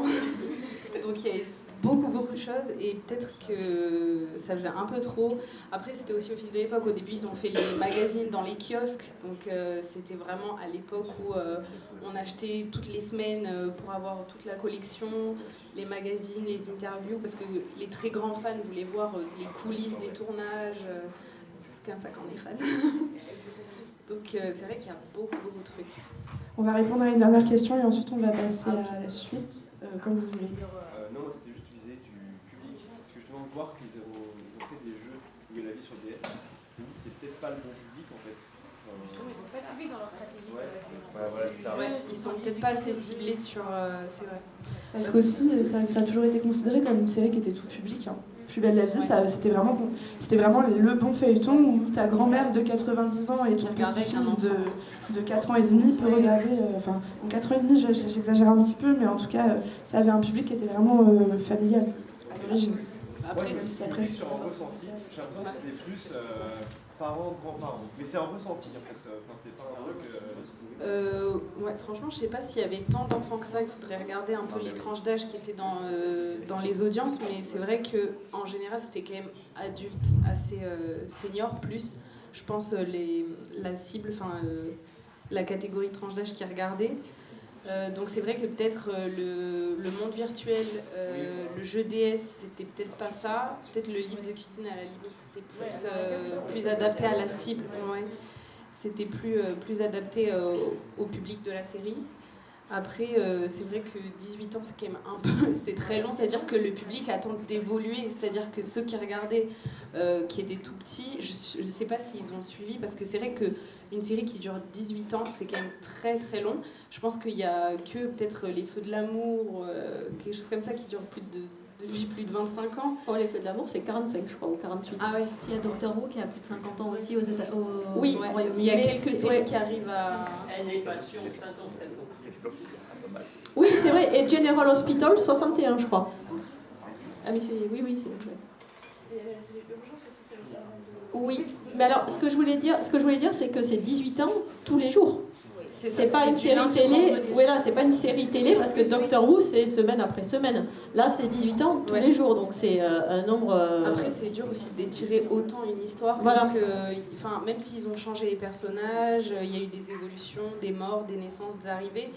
Speaker 5: Donc, il y a beaucoup, beaucoup de choses. Et peut-être que ça faisait un peu trop. Après, c'était aussi au fil de l'époque. Au début, ils ont fait les magazines dans les kiosques. Donc, euh, c'était vraiment à l'époque où euh, on achetait toutes les semaines euh, pour avoir toute la collection, les magazines, les interviews, parce que les très grands fans voulaient voir les coulisses des tournages. C'est comme ça qu'on est fan. Donc, c'est vrai qu'il y a beaucoup, beaucoup de trucs.
Speaker 1: On va répondre à une dernière question et ensuite on va passer à la suite, euh, comme vous voulez.
Speaker 7: Euh, non, moi c'était juste visé du public. Parce que justement, voir qu'ils ont, fait des jeux où il y a la vie sur DS, c'est peut-être pas le bon public en fait.
Speaker 10: Ils n'ont pas de public dans leur stratégie.
Speaker 7: Ouais.
Speaker 10: ça, c'est-
Speaker 7: Ouais, voilà, c'est ça.
Speaker 5: Ouais, ils sont peut-être pas assez ciblés sur. euh, c'est vrai.
Speaker 1: Parce qu'aussi, euh, ça, ça a toujours été considéré comme une série qui était tout public. hein. Plus belle la vie, ça, c'était vraiment, c'était vraiment le bon feuilleton où ta grand-mère de 90 ans et ton petit-fils de, de 4 ans et demi peut regarder. euh, Enfin, en 4 ans et demi, je- j'exagère un petit peu, mais en tout cas, euh, ça avait un public qui était vraiment euh, familial à l'origine.
Speaker 5: Après,
Speaker 7: Ouais,
Speaker 5: c'est-
Speaker 1: c'est-
Speaker 7: après, sur un ressenti, j'ai l'impression que c'était plus euh, parents, grands-parents. Mais c'est un ressenti en fait. Enfin, c'est pas un truc. Euh,
Speaker 5: ouais, franchement, je sais pas s'il y avait tant d'enfants que ça. Il faudrait regarder un peu les tranches d'âge qui étaient dans, euh, dans les audiences, mais c'est vrai que en général, c'était quand même adulte, assez euh, senior, plus, je pense, les, la cible, enfin, la catégorie de tranche d'âge qui regardait. Donc c'est vrai que peut-être le, le monde virtuel, le jeu DS, c'était peut-être pas ça. Peut-être le livre de cuisine à la limite, c'était plus, plus adapté à la cible. Ouais c'était plus, euh, plus adapté euh, au, public de la série. Après, euh, c'est vrai que 18 ans, c'est quand même un peu, c'est très long. C'est-à-dire que le public attend d'évoluer. C'est-à-dire que ceux qui regardaient, qui étaient tout petits, je ne sais pas s'ils ont suivi, parce que c'est vrai qu'une série qui dure 18 ans, c'est quand même très très long. Je pense qu'il n'y a que peut-être Les Feux de l'amour, quelque chose comme ça, qui dure plus de, depuis plus de 25 ans.
Speaker 4: Oh, les feux de l'amour, c'est 45, je crois, ou 48.
Speaker 5: Ah ouais.
Speaker 2: Puis il y a Doctor Who qui a plus de 50 ans aussi aux États au
Speaker 5: Oui,
Speaker 2: au
Speaker 5: ouais.
Speaker 2: Royaume-Uni.
Speaker 5: il y a
Speaker 4: Mais
Speaker 5: quelques séries qui arrivent à...
Speaker 9: Elle n'est pas sûre, 57 ans.
Speaker 4: Oui, c'est vrai. Et General Hospital, 61, je crois. Ah, mais c'est. Oui, oui, c'est. ouais. Oui, mais alors ce que je voulais dire, ce que je voulais dire, c'est que c'est 18 ans tous les jours.
Speaker 5: C'est
Speaker 4: pas une série télé. Voilà, c'est pas une série télé parce que Doctor Who c'est semaine après semaine. Là, c'est 18 ans tous
Speaker 5: Ouais.
Speaker 4: les jours, donc c'est euh, un nombre. euh,
Speaker 5: Après, c'est dur aussi d'étirer autant une histoire
Speaker 4: Voilà.
Speaker 5: parce que, enfin, même s'ils ont changé les personnages, il y a eu des évolutions, des morts, des naissances, des arrivées.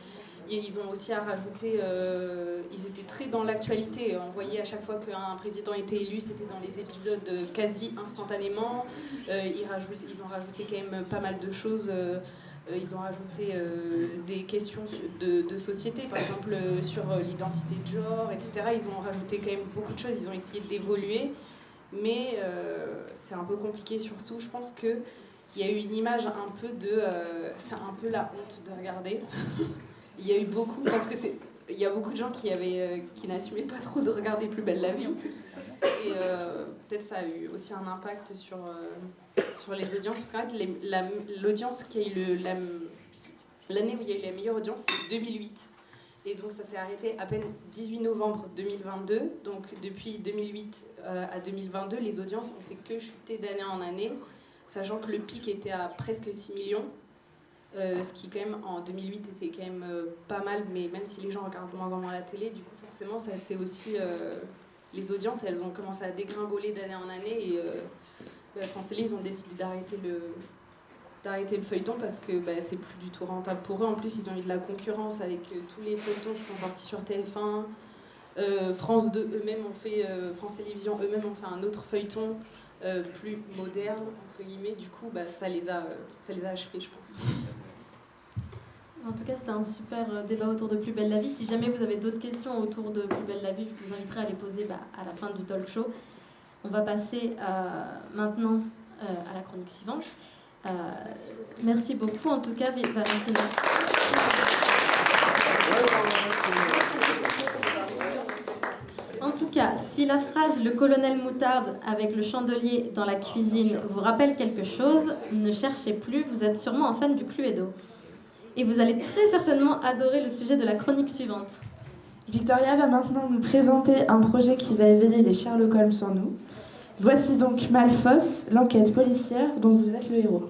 Speaker 5: ils ont aussi à rajouter, euh, ils étaient très dans l'actualité. On voyait à chaque fois qu'un président était élu, c'était dans les épisodes quasi instantanément. Euh, ils, rajoutent, ils ont rajouté quand même pas mal de choses. Euh, ils ont rajouté des questions de, société, par exemple sur l'identité de genre, etc. Ils ont rajouté quand même beaucoup de choses. Ils ont essayé d'évoluer, mais c'est un peu compliqué surtout. Je pense que il y a eu une image un peu de. c'est un peu la honte de regarder. Il y a eu beaucoup, parce que c'est. Il y a beaucoup de gens qui, euh, qui n'assumaient pas trop de regarder Plus belle la vie. Et euh, peut-être ça a eu aussi un impact sur, euh, sur les audiences. Parce qu'en fait, l'audience qui. L'année où il y a eu la meilleure audience, c'est 2008. Et donc ça s'est arrêté à peine 18 novembre 2022. Donc depuis 2008 à 2022, les audiences ont fait que chuter d'année en année, sachant que le pic était à presque 6 millions. Euh, ce qui quand même en 2008 était quand même euh, pas mal, mais même si les gens regardent de moins en moins la télé, du coup forcément ça c'est aussi euh, les audiences, elles ont commencé à dégringoler d'année en année et bah, France Télé ils ont décidé d'arrêter le d'arrêter le feuilleton parce que bah, c'est plus du tout rentable pour eux. En plus ils ont eu de la concurrence avec tous les feuilletons qui sont sortis sur TF1. France 2 eux-mêmes ont fait, France Télévisions eux-mêmes ont fait un autre feuilleton plus moderne entre guillemets. Du coup, bah, ça les a, ça les a achevés, je pense.
Speaker 2: En tout cas, c'était un super euh, débat autour de Plus belle la vie. Si jamais vous avez d'autres questions autour de Plus belle la vie, je vous inviterai à les poser bah, à la fin du talk show. On va passer euh, maintenant euh, à la chronique suivante. merci beaucoup, en tout cas. En tout cas, si la phrase le colonel moutarde avec le chandelier dans la cuisine vous rappelle quelque chose, ne cherchez plus, vous êtes sûrement un fan du Cluedo et vous allez très certainement adorer le sujet de la chronique suivante.
Speaker 1: Victoria va maintenant nous présenter un projet qui va éveiller les Sherlock Holmes en nous. Voici donc Malfos, l'enquête policière dont vous êtes le héros.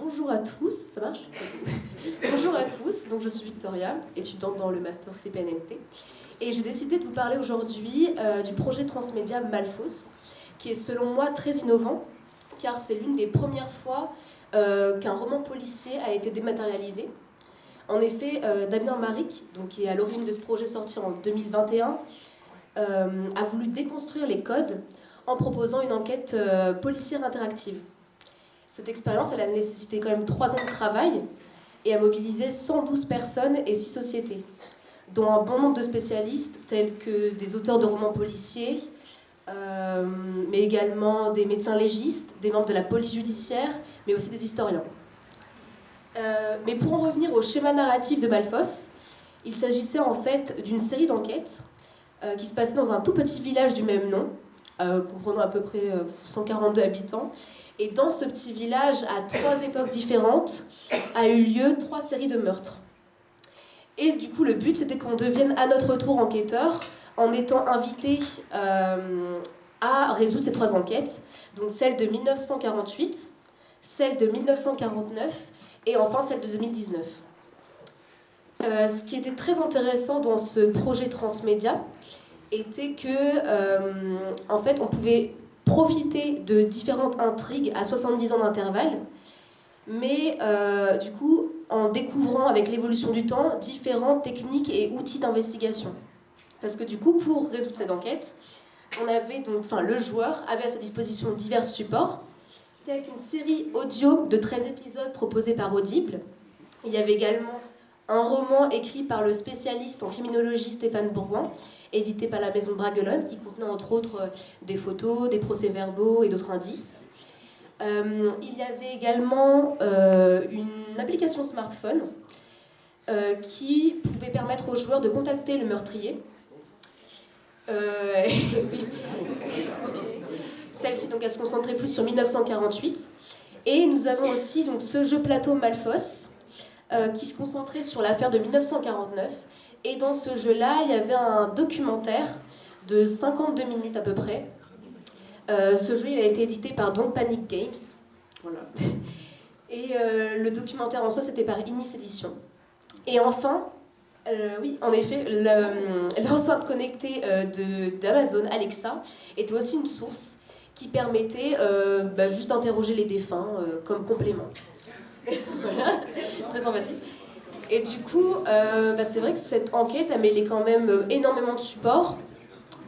Speaker 11: Bonjour à tous, ça marche Bonjour à tous, donc je suis Victoria, étudiante dans le master CPNNT, et j'ai décidé de vous parler aujourd'hui euh, du projet transmédia Malfos, qui est selon moi très innovant, car c'est l'une des premières fois euh, qu'un roman policier a été dématérialisé. En effet, euh, Damien Maric, donc, qui est à l'origine de ce projet sorti en 2021, euh, a voulu déconstruire les codes en proposant une enquête policière interactive. Cette expérience, a nécessité quand même trois ans de travail et a mobilisé 112 personnes et 6 sociétés, dont un bon nombre de spécialistes tels que des auteurs de romans policiers, euh, mais également des médecins légistes, des membres de la police judiciaire, mais aussi des historiens. Euh, mais pour en revenir au schéma narratif de Malfos, il s'agissait en fait d'une série d'enquêtes euh, qui se passait dans un tout petit village du même nom, comprenant à peu près 142 habitants. Et dans ce petit village, à trois époques différentes, a eu lieu trois séries de meurtres. Et du coup, le but, c'était qu'on devienne à notre tour enquêteur en étant invité euh, à résoudre ces trois enquêtes, donc celle de 1948, celle de 1949 et enfin celle de 2019. Euh, ce qui était très intéressant dans ce projet transmédia était que, euh, en fait, on pouvait profiter de différentes intrigues à 70 ans d'intervalle, mais du coup, en découvrant avec l'évolution du temps différentes techniques et outils d'investigation. Parce que du coup, pour résoudre cette enquête, on avait donc, enfin, le joueur avait à sa disposition divers supports, tels qu'une série audio de 13 épisodes proposés par Audible. Il y avait également un roman écrit par le spécialiste en criminologie Stéphane Bourgoin, édité par la maison Bragelonne, qui contenait entre autres euh, des photos, des procès-verbaux et d'autres indices. Euh, il y avait également euh, une application smartphone qui pouvait permettre aux joueurs de contacter le meurtrier euh, Celle-ci, donc, elle se concentrait plus sur 1948. Et nous avons aussi donc, ce jeu plateau Malfos, euh, qui se concentrait sur l'affaire de 1949. Et dans ce jeu-là, il y avait un documentaire de 52 minutes à peu près. Euh, ce jeu, il a été édité par Don't Panic Games. Et le documentaire en soi, c'était par Inis Édition. Et enfin, euh, oui, en effet, l'enceinte connectée euh, d'Amazon, Alexa, était aussi une source qui permettait euh, bah, juste d'interroger les défunts comme complément. très sympathique. Et du coup, euh, bah, c'est vrai que cette enquête a mêlé quand même euh, énormément de supports.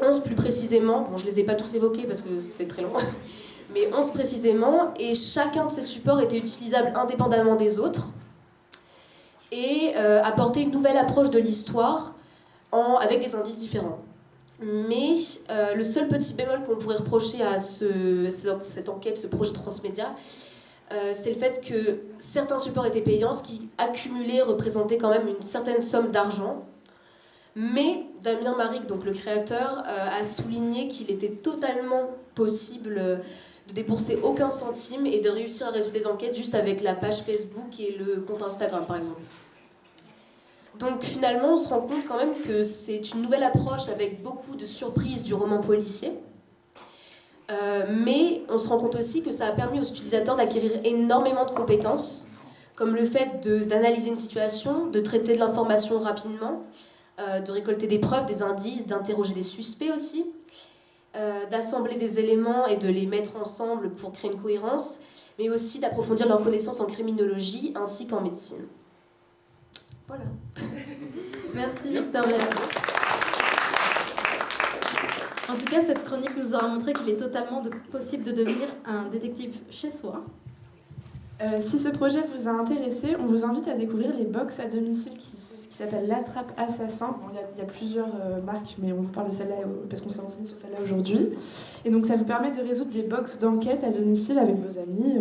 Speaker 11: 11 plus précisément, bon je les ai pas tous évoqués parce que c'est très long, mais 11 précisément, et chacun de ces supports était utilisable indépendamment des autres, et euh, apportait une nouvelle approche de l'histoire avec des indices différents. Mais euh, le seul petit bémol qu'on pourrait reprocher à ce, cette enquête, ce projet transmédia, euh, c'est le fait que certains supports étaient payants, ce qui accumulé représentait quand même une certaine somme d'argent. Mais Damien Maric, donc le créateur, a souligné qu'il était totalement possible de débourser aucun centime et de réussir à résoudre les enquêtes juste avec la page Facebook et le compte Instagram, par exemple. Donc finalement, on se rend compte quand même que c'est une nouvelle approche avec beaucoup de surprises du roman policier. Euh, mais on se rend compte aussi que ça a permis aux utilisateurs d'acquérir énormément de compétences, comme le fait d'analyser une situation, de traiter de l'information rapidement, euh, de récolter des preuves, des indices, d'interroger des suspects aussi, euh, d'assembler des éléments et de les mettre ensemble pour créer une cohérence, mais aussi d'approfondir leurs connaissances en criminologie ainsi qu'en médecine. Voilà.
Speaker 2: Merci Victoria. En tout cas, cette chronique nous aura montré qu'il est totalement possible de devenir un détective chez soi.
Speaker 1: Euh, si ce projet vous a intéressé, on vous invite à découvrir les box à domicile qui, qui s'appellent l'attrape assassin. Il y, a plusieurs euh, marques, mais on vous parle de celle-là euh, parce qu'on s'est renseigné sur celle-là aujourd'hui. Et donc ça vous permet de résoudre des box d'enquête à domicile avec vos amis,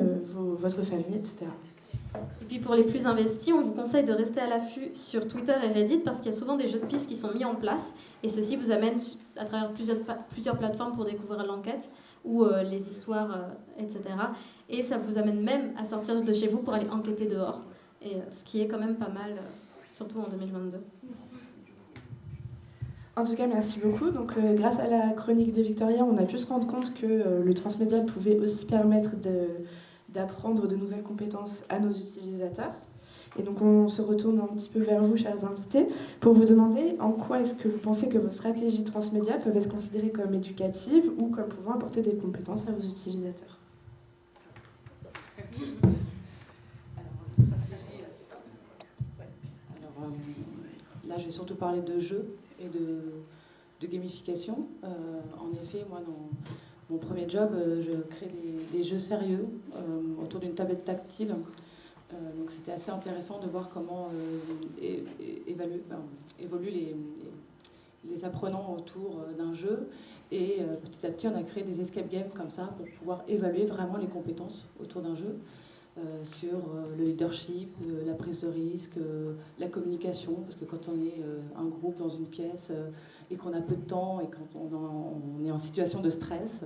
Speaker 1: votre famille, etc.
Speaker 2: Et puis pour les plus investis, on vous conseille de rester à l'affût sur Twitter et Reddit parce qu'il y a souvent des jeux de pistes qui sont mis en place et ceci vous amène à travers plusieurs, plateformes pour découvrir l'enquête ou euh, les histoires, euh, etc. Et ça vous amène même à sortir de chez vous pour aller enquêter dehors, et, euh, ce qui est quand même pas mal, surtout en 2022.
Speaker 1: En tout cas, merci beaucoup. Donc, grâce à la chronique de Victoria, on a pu se rendre compte que le transmédia pouvait aussi permettre de d'apprendre de nouvelles compétences à nos utilisateurs. Et donc on se retourne un petit peu vers vous, chers invités, pour vous demander en quoi est-ce que vous pensez que vos stratégies transmédia peuvent être considérées comme éducatives ou comme pouvant apporter des compétences à vos utilisateurs.
Speaker 3: Alors, là, je vais surtout parler de jeux et de, gamification. Euh, en effet, moi, dans mon premier job, euh, je crée des, jeux sérieux euh, autour d'une tablette tactile. Euh, c'était assez intéressant de voir comment évoluent les, apprenants autour d'un jeu. Et petit à petit, on a créé des escape games comme ça pour pouvoir évaluer vraiment les compétences autour d'un jeu. Sur le leadership, la prise de risque, la communication, parce que quand on est un groupe dans une pièce, et qu'on a peu de temps et quand on, est en situation de stress,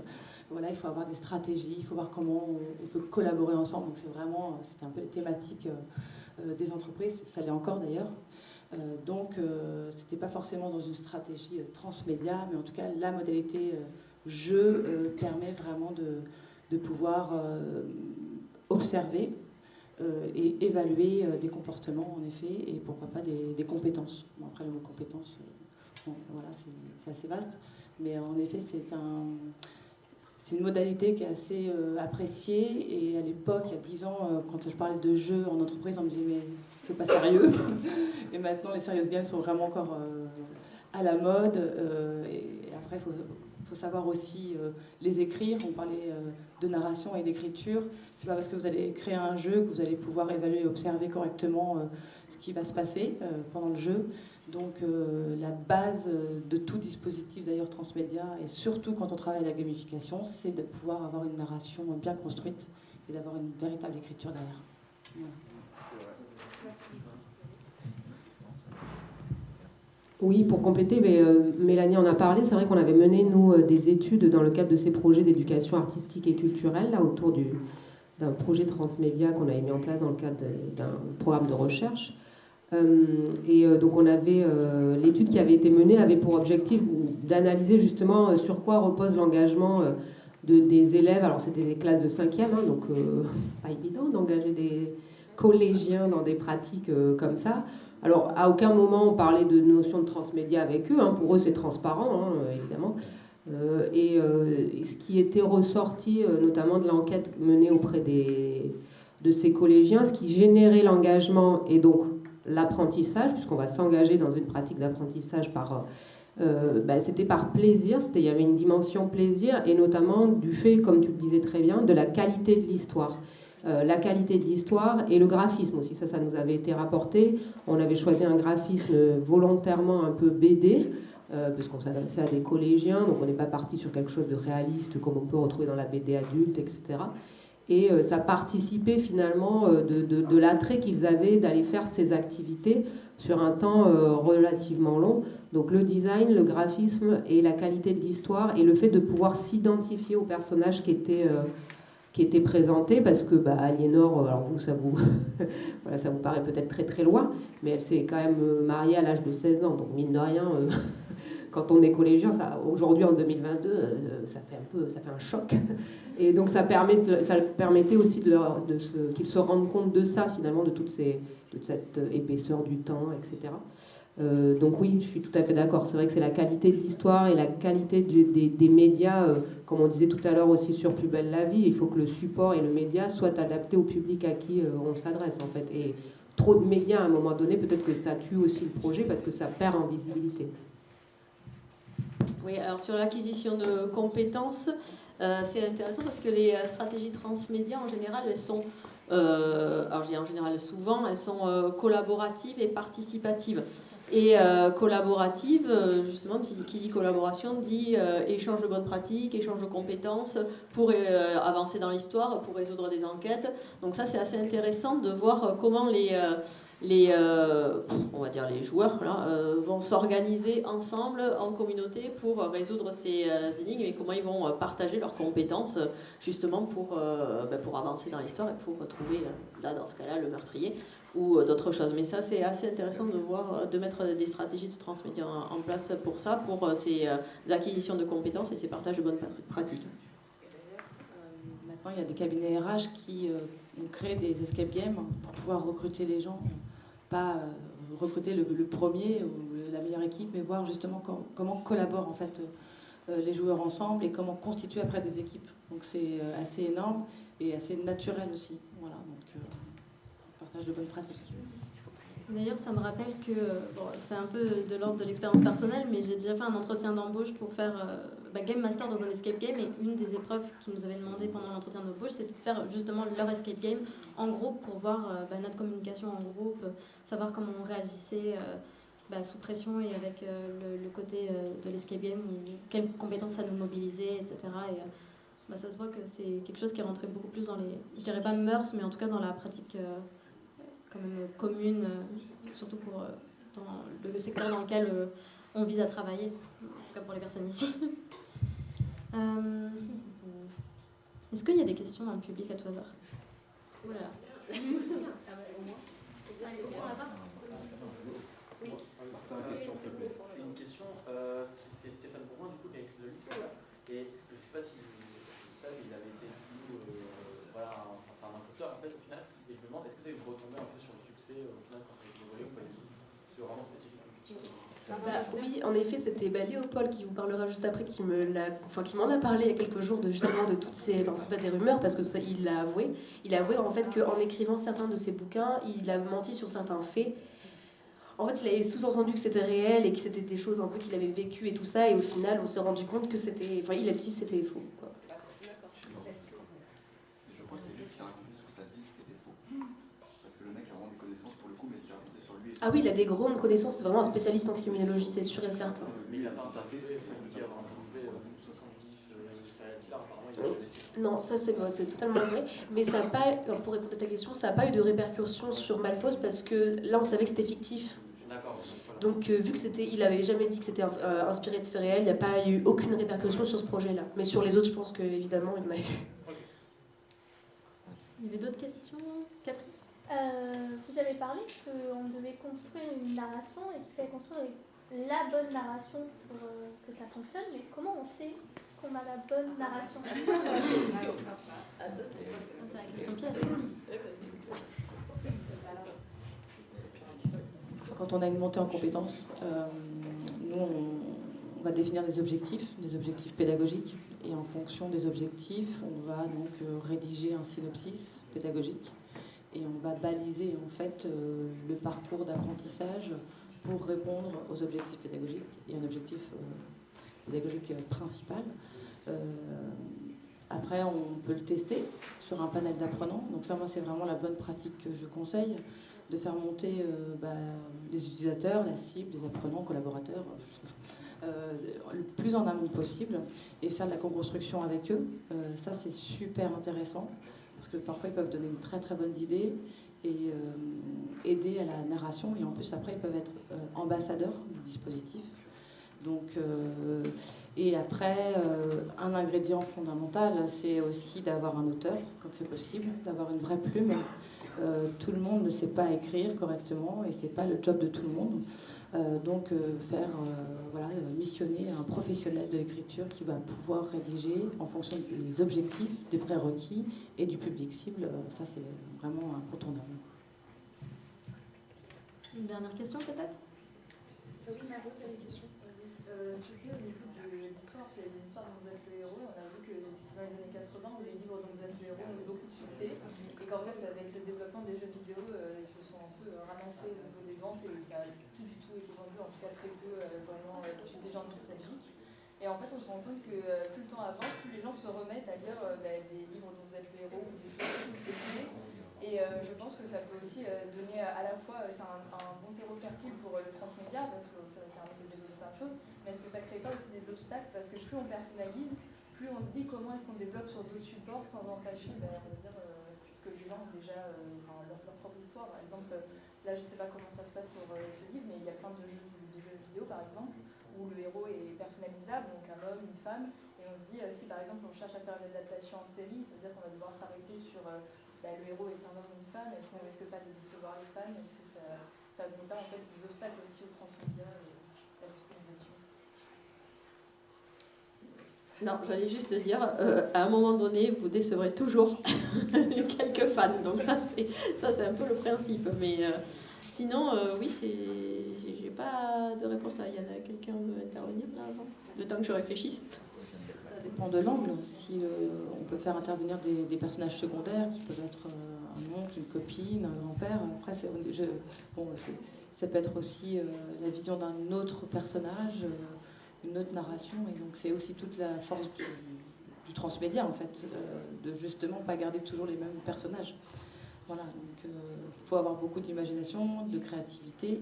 Speaker 3: voilà, il faut avoir des stratégies, il faut voir comment on, peut collaborer ensemble. Donc c'est vraiment, c'était un peu les thématiques euh, euh, des entreprises, ça l'est encore d'ailleurs. Euh, donc c'était pas forcément dans une stratégie transmédia, mais en tout cas la modalité jeu permet vraiment de, de pouvoir observer et évaluer des comportements en effet et pourquoi pas des, compétences. Bon, après le mot compétences voilà, c'est assez vaste. Mais en effet, c'est un, une modalité qui est assez euh, appréciée. Et à l'époque, il y a 10 ans, euh, quand je parlais de jeux en entreprise, on me disait mais c'est pas sérieux. et maintenant, les serious games sont vraiment encore euh, à la mode. et après, il faut, faut, savoir aussi les écrire. On parlait de narration et d'écriture. C'est pas parce que vous allez créer un jeu que vous allez pouvoir évaluer et observer correctement ce qui va se passer pendant le jeu. Donc euh, la base de tout dispositif d'ailleurs transmédia, et surtout quand on travaille la gamification, c'est de pouvoir avoir une narration bien construite et d'avoir une véritable écriture derrière.
Speaker 6: Oui, pour compléter, mais, euh, Mélanie en a parlé, c'est vrai qu'on avait mené, nous, euh, des études dans le cadre de ces projets d'éducation artistique et culturelle, là, autour d'un projet transmédia qu'on avait mis en place dans le cadre d'un programme de recherche. Euh, et donc on avait l'étude qui avait été menée avait pour objectif d'analyser justement sur quoi repose l'engagement de, des élèves. Alors c'était des classes de 5e, hein, donc pas évident d'engager des collégiens dans des pratiques comme ça. Alors à aucun moment on parlait de notion de transmédia avec eux, hein. pour eux c'est transparent hein, évidemment. et, ce qui était ressorti notamment de l'enquête menée auprès de ces collégiens, ce qui générait l'engagement et donc l'apprentissage, puisqu'on va s'engager dans une pratique d'apprentissage par... Euh, bah, c'était par plaisir, il y avait une dimension plaisir, et notamment du fait, comme tu le disais très bien, de la qualité de l'histoire. Euh, la qualité de l'histoire et le graphisme aussi, ça, ça nous avait été rapporté. On avait choisi un graphisme volontairement un peu BD, euh, puisqu'on s'adressait à des collégiens, donc on n'est pas parti sur quelque chose de réaliste comme on peut retrouver dans la BD adulte, etc. Et euh, ça participait finalement euh, de, l'attrait qu'ils avaient d'aller faire ces activités sur un temps relativement long. Donc le design, le graphisme et la qualité de l'histoire et le fait de pouvoir s'identifier aux personnages qui étaient, qui étaient présentés, parce que bah, Aliénor, alors vous, ça vous, ça vous paraît peut-être très très loin, mais elle s'est quand même mariée à l'âge de 16 ans, donc mine de rien quand on est collégien, aujourd'hui en 2022, euh, ça fait un peu, ça fait un choc. Et donc ça, permet ça permettait aussi de, de qu'ils se rendent compte de ça finalement, de ces, toute cette épaisseur du temps, etc. Euh, donc oui, je suis tout à fait d'accord. C'est vrai que c'est la qualité de l'histoire et la qualité des, médias, euh, comme on disait tout à l'heure aussi sur Plus belle la vie. Il faut que le support et le média soient adaptés au public à qui on s'adresse en fait. Et trop de médias à un moment donné, peut-être que ça tue aussi le projet parce que ça perd en visibilité.
Speaker 4: Oui, alors sur l'acquisition de compétences, euh, c'est intéressant parce que les euh, stratégies transmédia, en général, elles sont, euh, alors je dis en général souvent, elles sont collaboratives et participatives. Et collaborative, justement, qui, qui, dit collaboration, dit échange de bonnes pratiques, échange de compétences pour avancer dans l'histoire, pour résoudre des enquêtes. Donc ça, c'est assez intéressant de voir comment les les, euh, on va dire les joueurs euh, vont s'organiser ensemble en communauté pour résoudre ces euh, énigmes et comment ils vont partager leurs compétences justement pour, ben, pour avancer dans l'histoire et pour retrouver, là dans ce cas-là, le meurtrier ou d'autres choses. Mais ça, c'est assez intéressant de voir, de mettre des stratégies de transmédia en, place pour ça, pour ces acquisitions de compétences et ces partages de bonnes pratiques.
Speaker 3: Maintenant, il y a des cabinets RH qui ont créé des escape games pour pouvoir recruter les gens pas euh, recruter le, premier ou la meilleure équipe, mais voir justement comment collaborent en fait euh, les joueurs ensemble et comment constituer après des équipes. Donc c'est euh, assez énorme et assez naturel aussi. Voilà, donc partage de bonnes pratiques.
Speaker 2: D'ailleurs, ça me rappelle que c'est un peu de l'ordre de l'expérience personnelle, mais j'ai déjà fait un entretien d'embauche pour faire bah, Game Master dans un escape game. Et une des épreuves qu'ils nous avaient demandé pendant l'entretien d'embauche, c'était de faire justement leur escape game en groupe pour voir euh, bah, notre communication en groupe, savoir comment on réagissait. Euh, bah, sous pression et avec euh, le, côté de l'escape game, quelles compétences ça nous mobilisait, etc. Et ça se voit que c'est quelque chose qui est rentré beaucoup plus dans les, je dirais pas mœurs, mais en tout cas dans la pratique quand même commune, surtout pour dans le secteur dans lequel on vise à travailler, en tout cas pour les personnes ici. Euh, est-ce qu'il y a des questions dans le public à tout hasard? Oula. C'est une
Speaker 12: question, euh, c'est Stéphane Bourgoin du coup qui a écrit le livre. Et je ne sais pas si vous savez, il avait été du euh, voilà, c'est un imposteur en fait au final. Et je me demande, est-ce que ça vous retomber un peu sur le succès au final quand ça a été volé ou pas du tout C'est vraiment spécifique.
Speaker 11: Bah, oui, en effet, c'était Léopold qui vous parlera juste après, qui me enfin, qui m'en a parlé il y a quelques jours de justement de toutes ces, enfin, c'est pas des rumeurs parce que il l'a avoué. Il a avoué en fait qu'en écrivant certains de ses bouquins, il a menti sur certains faits. En fait, il avait sous-entendu que c'était réel et que c'était des choses un peu qu'il avait vécues et tout ça, et au final, on s'est rendu compte que c'était, enfin, il a dit c'était faux. Ah oui, il a des grandes connaissances, c'est vraiment un spécialiste en criminologie, c'est sûr et certain. Mais il n'a pas Non, ça c'est totalement vrai. Mais ça n'a pas, pour répondre à ta question, ça n'a pas eu de répercussions sur Malfos parce que là on savait que c'était fictif. Donc euh, vu que c'était, il avait jamais dit que c'était euh, inspiré de faits réels, il n'y a pas eu aucune répercussion sur ce projet-là. Mais sur les autres, je pense qu'évidemment, il y en a eu.
Speaker 2: Il y avait d'autres questions? Catherine?
Speaker 13: Euh, vous avez parlé qu'on devait construire une narration et qu'il fallait construire la bonne narration pour euh, que ça fonctionne, mais comment on sait qu'on a la bonne narration?
Speaker 2: Ah, C'est la question piège.
Speaker 3: Quand on a une montée en compétences, euh, nous, on, va définir des objectifs, des objectifs pédagogiques, Et en fonction des objectifs, on va donc euh, rédiger un synopsis pédagogique et on va baliser en fait euh, le parcours d'apprentissage pour répondre aux objectifs pédagogiques et un objectif euh, pédagogique principal. après, on peut le tester sur un panel d'apprenants. Donc ça, moi, c'est vraiment la bonne pratique que je conseille de faire monter bah, les utilisateurs, la cible, les apprenants, collaborateurs, euh, le plus en amont possible et faire de la co-construction avec eux. Euh, ça, c'est super intéressant parce que parfois, ils peuvent donner de très très bonnes idées et euh, aider à la narration. Et en plus, après, ils peuvent être ambassadeurs du dispositif. Donc, et après, un ingrédient fondamental, c'est aussi d'avoir un auteur, quand c'est possible, d'avoir une vraie plume. tout le monde ne sait pas écrire correctement et c'est pas le job de tout le monde. Euh, donc euh, faire euh, voilà, missionner un professionnel de l'écriture qui va pouvoir rédiger en fonction des objectifs, des prérequis et du public cible. ça, c'est vraiment incontournable.
Speaker 2: Une dernière question peut-être?
Speaker 14: Oui, Maro, tu as une question euh, Surtout au niveau de l'histoire, c'est l'histoire dont vous êtes le héros. On a vu que dans les années 80, les livres dont vous êtes le héros ont eu beaucoup de succès. Et qu'en fait, avec le développement des jeux vidéo, ils se sont un peu ramassés au niveau des ventes et ça en tout cas très peu euh, vraiment euh, des gens nostalgiques. Et en fait, on se rend compte que euh, plus le temps avance, plus les gens se remettent à lire bah, des livres dont vous êtes le héros, vous écrivez, Et je pense que ça peut aussi donner à la fois, c'est un, bon terreau fertile pour le transmédia, parce que ça va permettre de développer plein de choses, mais est-ce que ça crée pas aussi des obstacles? Parce que plus on personnalise, plus on se dit comment est-ce qu'on développe sur d'autres supports sans entacher, bah, dire, ce que les gens ont déjà leur, leur, propre histoire. Par exemple, là je ne sais pas comment ça se passe pour ce livre, mais il y a plein de jeux par exemple, où le héros est personnalisable, donc un homme, une femme, et on se dit, euh, si par exemple on cherche à faire une adaptation en série, c'est-à-dire qu'on va devoir s'arrêter sur euh, bah, le héros est un homme une femme, est-ce qu'on risque pas de décevoir les fans Est-ce que ça ne met pas en fait des obstacles aussi au transmédia et à la customisation?
Speaker 4: Non, j'allais juste dire, euh, à un moment donné, vous décevrez toujours quelques fans. Donc ça, c'est ça, c'est un peu le principe. Mais Sinon, euh, oui, j'ai pas de réponse là. Il y en a quelqu'un veut intervenir là avant? Le temps que je réfléchisse.
Speaker 3: Ça dépend de l'angle. Si on peut faire intervenir des, personnages secondaires qui peuvent être euh, un oncle, une copine, un grand-père. Après, c'est, bon, ça peut être aussi euh, la vision d'un autre personnage, une autre narration. Et donc, c'est aussi toute la force du, du transmédia, en fait, de justement pas garder toujours les mêmes personnages. Voilà, donc il euh, faut avoir beaucoup d'imagination, de créativité,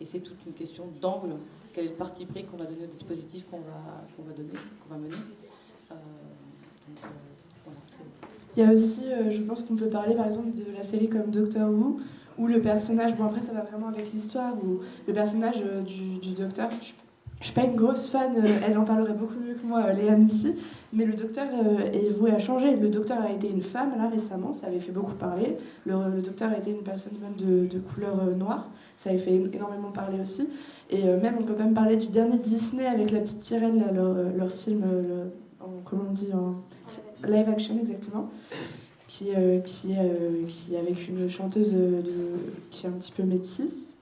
Speaker 3: et c'est toute une question d'angle. Quel est le parti pris qu'on va donner au dispositif qu'on va, va donner, qu'on va mener euh,
Speaker 1: euh, Il y a aussi, je pense qu'on peut parler par exemple de la série comme Doctor Who, où le personnage, bon après ça va vraiment avec l'histoire, où le personnage du, du docteur, je suis pas une grosse fan, euh, elle en parlerait beaucoup mieux que moi, euh, Léa ici, mais le docteur euh, est voué à changer. Le docteur a été une femme là récemment, ça avait fait beaucoup parler. Le, docteur a été une personne même de, couleur noire, ça avait fait énormément parler aussi. Et même, on peut même parler du dernier Disney avec la petite sirène, leur, film, en, comment on dit, en live action exactement, qui, qui avec une chanteuse qui est un petit peu métisse,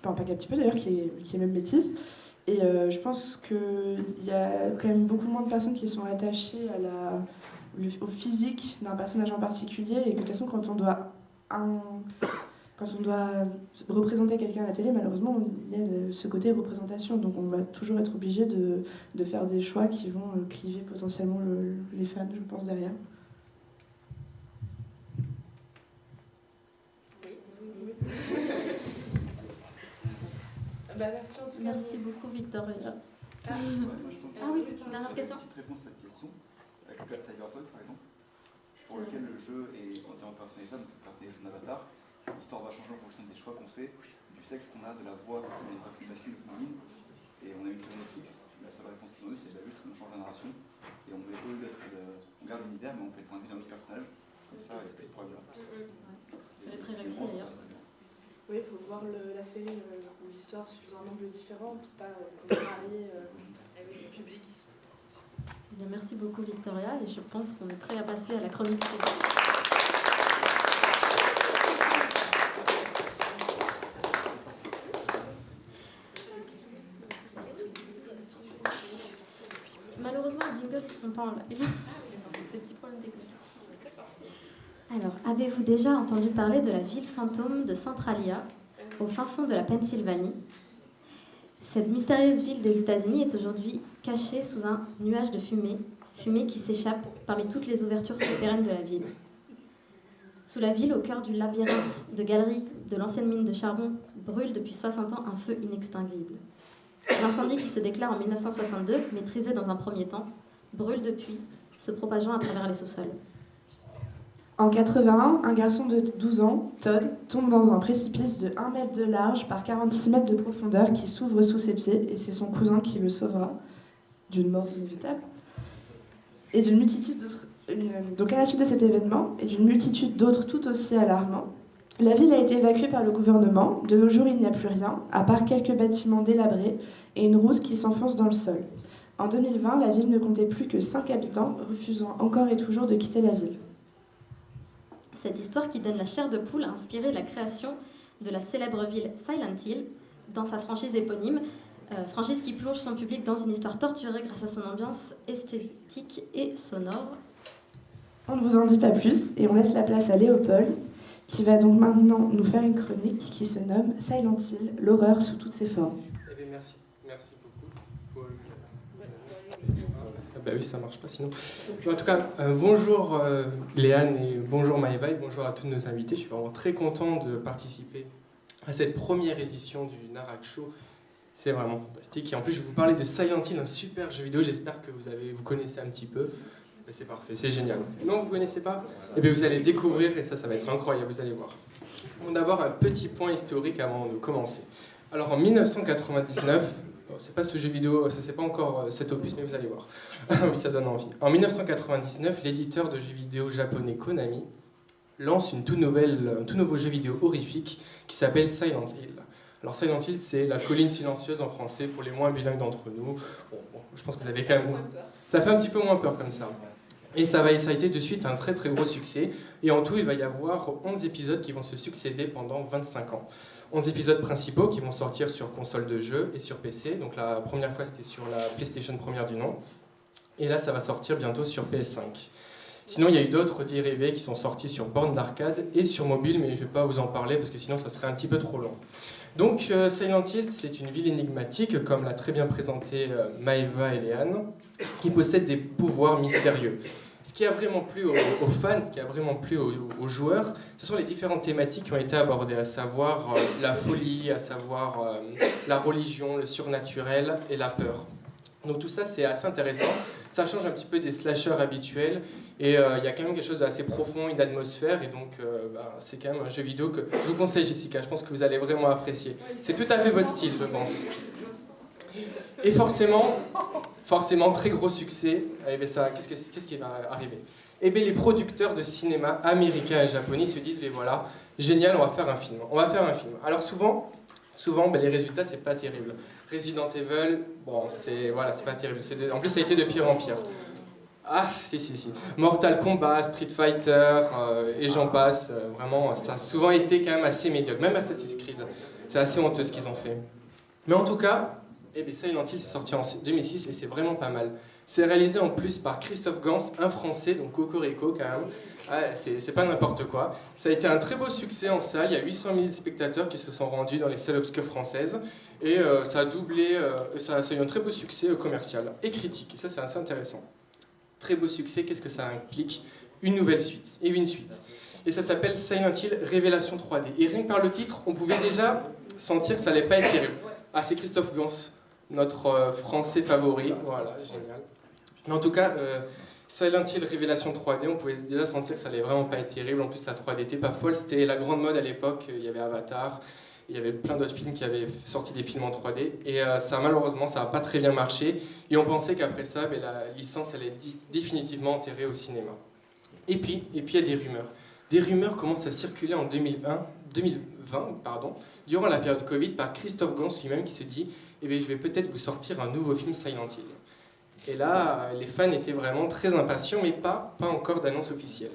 Speaker 1: pas qu'un petit peu d'ailleurs, qui est, qui est même métisse. Et euh, je pense qu'il y a quand même beaucoup moins de personnes qui sont attachées au physique d'un personnage en particulier et que de toute façon quand on doit, quand on doit représenter quelqu'un à la télé, malheureusement il y a ce côté représentation. Donc on va toujours être obligé de, de faire des choix qui vont euh, cliver potentiellement les fans, je pense, derrière.
Speaker 2: Bah, merci en tout cas. Merci beaucoup, Victoria.
Speaker 14: Ah,
Speaker 2: ah oui, dernière question.
Speaker 15: Une petite réponse à cette question. Avec le cas de Cyberpunk, par exemple, pour lequel le jeu est entièrement personnalisable, donc personnaliser son avatar, l'histoire va changer en fonction des choix qu'on fait, du sexe qu'on a, de la voix, qu'on a une personne masculine ou féminine. Et on a une série Netflix, la seule réponse qu'ils ont eue, c'est bah, juste qu'on change la narration. Et on, met, on garde l'univers, mais on fait le point de vue d'un autre personnage. Comme ça, avec ce problème-là.
Speaker 2: C'est très réussi d'ailleurs.
Speaker 1: Oui, il faut voir la série euh, ou l'histoire sous un angle différent, pas euh, marier euh, avec le public.
Speaker 2: Eh bien, merci beaucoup Victoria et je pense qu'on est prêt à passer à la chronique suivante. Malheureusement, le jingle pas en live. Petit problème technique. Alors, avez-vous déjà entendu parler de la ville fantôme de Centralia, au fin fond de la Pennsylvanie? Cette mystérieuse ville des États-Unis est aujourd'hui cachée sous un nuage de fumée, fumée qui s'échappe parmi toutes les ouvertures souterraines de la ville. Sous la ville, au cœur du labyrinthe de galeries de l'ancienne mine de charbon, brûle depuis 60 ans un feu inextinguible. L'incendie qui se déclare en 1962, maîtrisé dans un premier temps, brûle depuis, se propageant à travers les sous-sols.
Speaker 1: En 81, un garçon de 12 ans, Todd, tombe dans un précipice de 1 mètre de large par 46 mètres de profondeur qui s'ouvre sous ses pieds et c'est son cousin qui le sauvera d'une mort inévitable. Et d'une multitude Donc à la suite de cet événement et d'une multitude d'autres tout aussi alarmants, la ville a été évacuée par le gouvernement. De nos jours, il n'y a plus rien, à part quelques bâtiments délabrés et une route qui s'enfonce dans le sol. En 2020, la ville ne comptait plus que 5 habitants, refusant encore et toujours de quitter la ville.
Speaker 2: Cette histoire qui donne la chair de poule a inspiré la création de la célèbre ville Silent Hill dans sa franchise éponyme, euh, franchise qui plonge son public dans une histoire torturée grâce à son ambiance esthétique et sonore.
Speaker 1: On ne vous en dit pas plus et on laisse la place à Léopold, qui va donc maintenant nous faire une chronique qui se nomme Silent Hill, l'horreur sous toutes ses formes.
Speaker 16: Eh bien, merci, merci beaucoup. Faut- Ah bah oui, ça marche pas sinon. En tout cas, euh, bonjour euh, Léane et bonjour Maëva et bonjour à tous nos invités. Je suis vraiment très content de participer à cette première édition du Narak Show. C'est vraiment fantastique. Et en plus, je vais vous parler de Silent Hill, un super jeu vidéo. J'espère que vous, avez, vous connaissez un petit peu. Ben, c'est parfait, c'est génial. Non, vous ne connaissez pas? Eh bien, vous allez le découvrir et ça, ça va être incroyable, vous allez voir. Bon, D'abord, un petit point historique avant de commencer. Alors, en 1999, bon, c'est pas ce jeu vidéo, ça c'est pas encore euh, cet opus, mais vous allez voir. oui, ça donne envie. En 1999, l'éditeur de jeux vidéo japonais Konami lance une tout nouvelle, un tout nouveau jeu vidéo horrifique qui s'appelle Silent Hill. Alors Silent Hill, c'est la colline silencieuse en français pour les moins bilingues d'entre nous. Bon, bon, je pense que vous avez quand même... Ça fait un petit peu moins peur comme ça. Et ça, va, ça a été de suite un très très gros succès. Et en tout, il va y avoir 11 épisodes qui vont se succéder pendant 25 ans. 11 épisodes principaux qui vont sortir sur console de jeu et sur PC. Donc la première fois, c'était sur la PlayStation première du nom. Et là, ça va sortir bientôt sur PS5. Sinon, il y a eu d'autres dérivés qui sont sortis sur borne d'arcade et sur mobile, mais je ne vais pas vous en parler parce que sinon, ça serait un petit peu trop long. Donc, euh, Silent Hill, c'est une ville énigmatique, comme l'a très bien présenté euh, Maeva et Léane, qui possède des pouvoirs mystérieux. Ce qui a vraiment plu aux, fans, ce qui a vraiment plu aux, joueurs, ce sont les différentes thématiques qui ont été abordées, à savoir euh, la folie, à savoir euh, la religion, le surnaturel et la peur. Donc tout ça, c'est assez intéressant. Ça change un petit peu des slashers habituels. Et euh, il y a quand même quelque chose d'assez profond, une atmosphère. Et donc, bah, c'est quand même un jeu vidéo que je vous conseille, Jessica. Je pense que vous allez vraiment apprécier. C'est tout à fait votre style, je pense. Et forcément, forcément, très gros succès. Eh bien, ça, qu'est-ce, que- qu'est-ce qui va arriver? Eh bien, les producteurs de cinéma américains et japonais se disent, mais voilà, génial, on va faire un film. On va faire un film. Alors souvent, souvent, ben, les résultats, c'est pas terrible. Resident Evil, bon, c'est voilà, c'est pas terrible. En plus, ça a été de pire en pire. Ah, si, si, si. Mortal Kombat, Street Fighter, euh, et j'en passe. euh, vraiment, ça a souvent été quand même assez médiocre. Même Assassin's Creed, c'est assez honteux ce qu'ils ont fait. Mais en tout cas, eh bien, Silent Hill, c'est sorti en 2006 et c'est vraiment pas mal. C'est réalisé en plus par Christophe Gans, un Français, donc Cocorico quand même. C'est pas n'importe quoi. Ça a été un très beau succès en salle. Il y a 800 000 spectateurs qui se sont rendus dans les salles obscures françaises. Et euh, ça a doublé, euh, ça, ça a eu un très beau succès euh, commercial et critique. Et ça, c'est assez intéressant. Très beau succès, qu'est-ce que ça implique? Une nouvelle suite et une suite. Et ça s'appelle Silent Hill Révélation 3D. Et rien que par le titre, on pouvait déjà sentir que ça allait pas être terrible. Ah, c'est Christophe Gans, notre euh, français favori. Voilà, génial. Mais en tout cas, euh, Silent Hill Révélation 3D, on pouvait déjà sentir que ça allait vraiment pas être terrible. En plus, la 3D n'était pas folle. C'était la grande mode à l'époque. Il y avait Avatar. Il y avait plein d'autres films qui avaient sorti des films en 3D. Et euh, ça, malheureusement, ça n'a pas très bien marché. Et on pensait qu'après ça, ben, la licence allait être définitivement enterrée au cinéma. Et puis, et puis, il y a des rumeurs. Des rumeurs commencent à circuler en 2020, 2020 pardon, durant la période Covid par Christophe Gans lui-même qui se dit eh Je vais peut-être vous sortir un nouveau film Silent Hill. Et là, les fans étaient vraiment très impatients, mais pas, pas encore d'annonce officielle.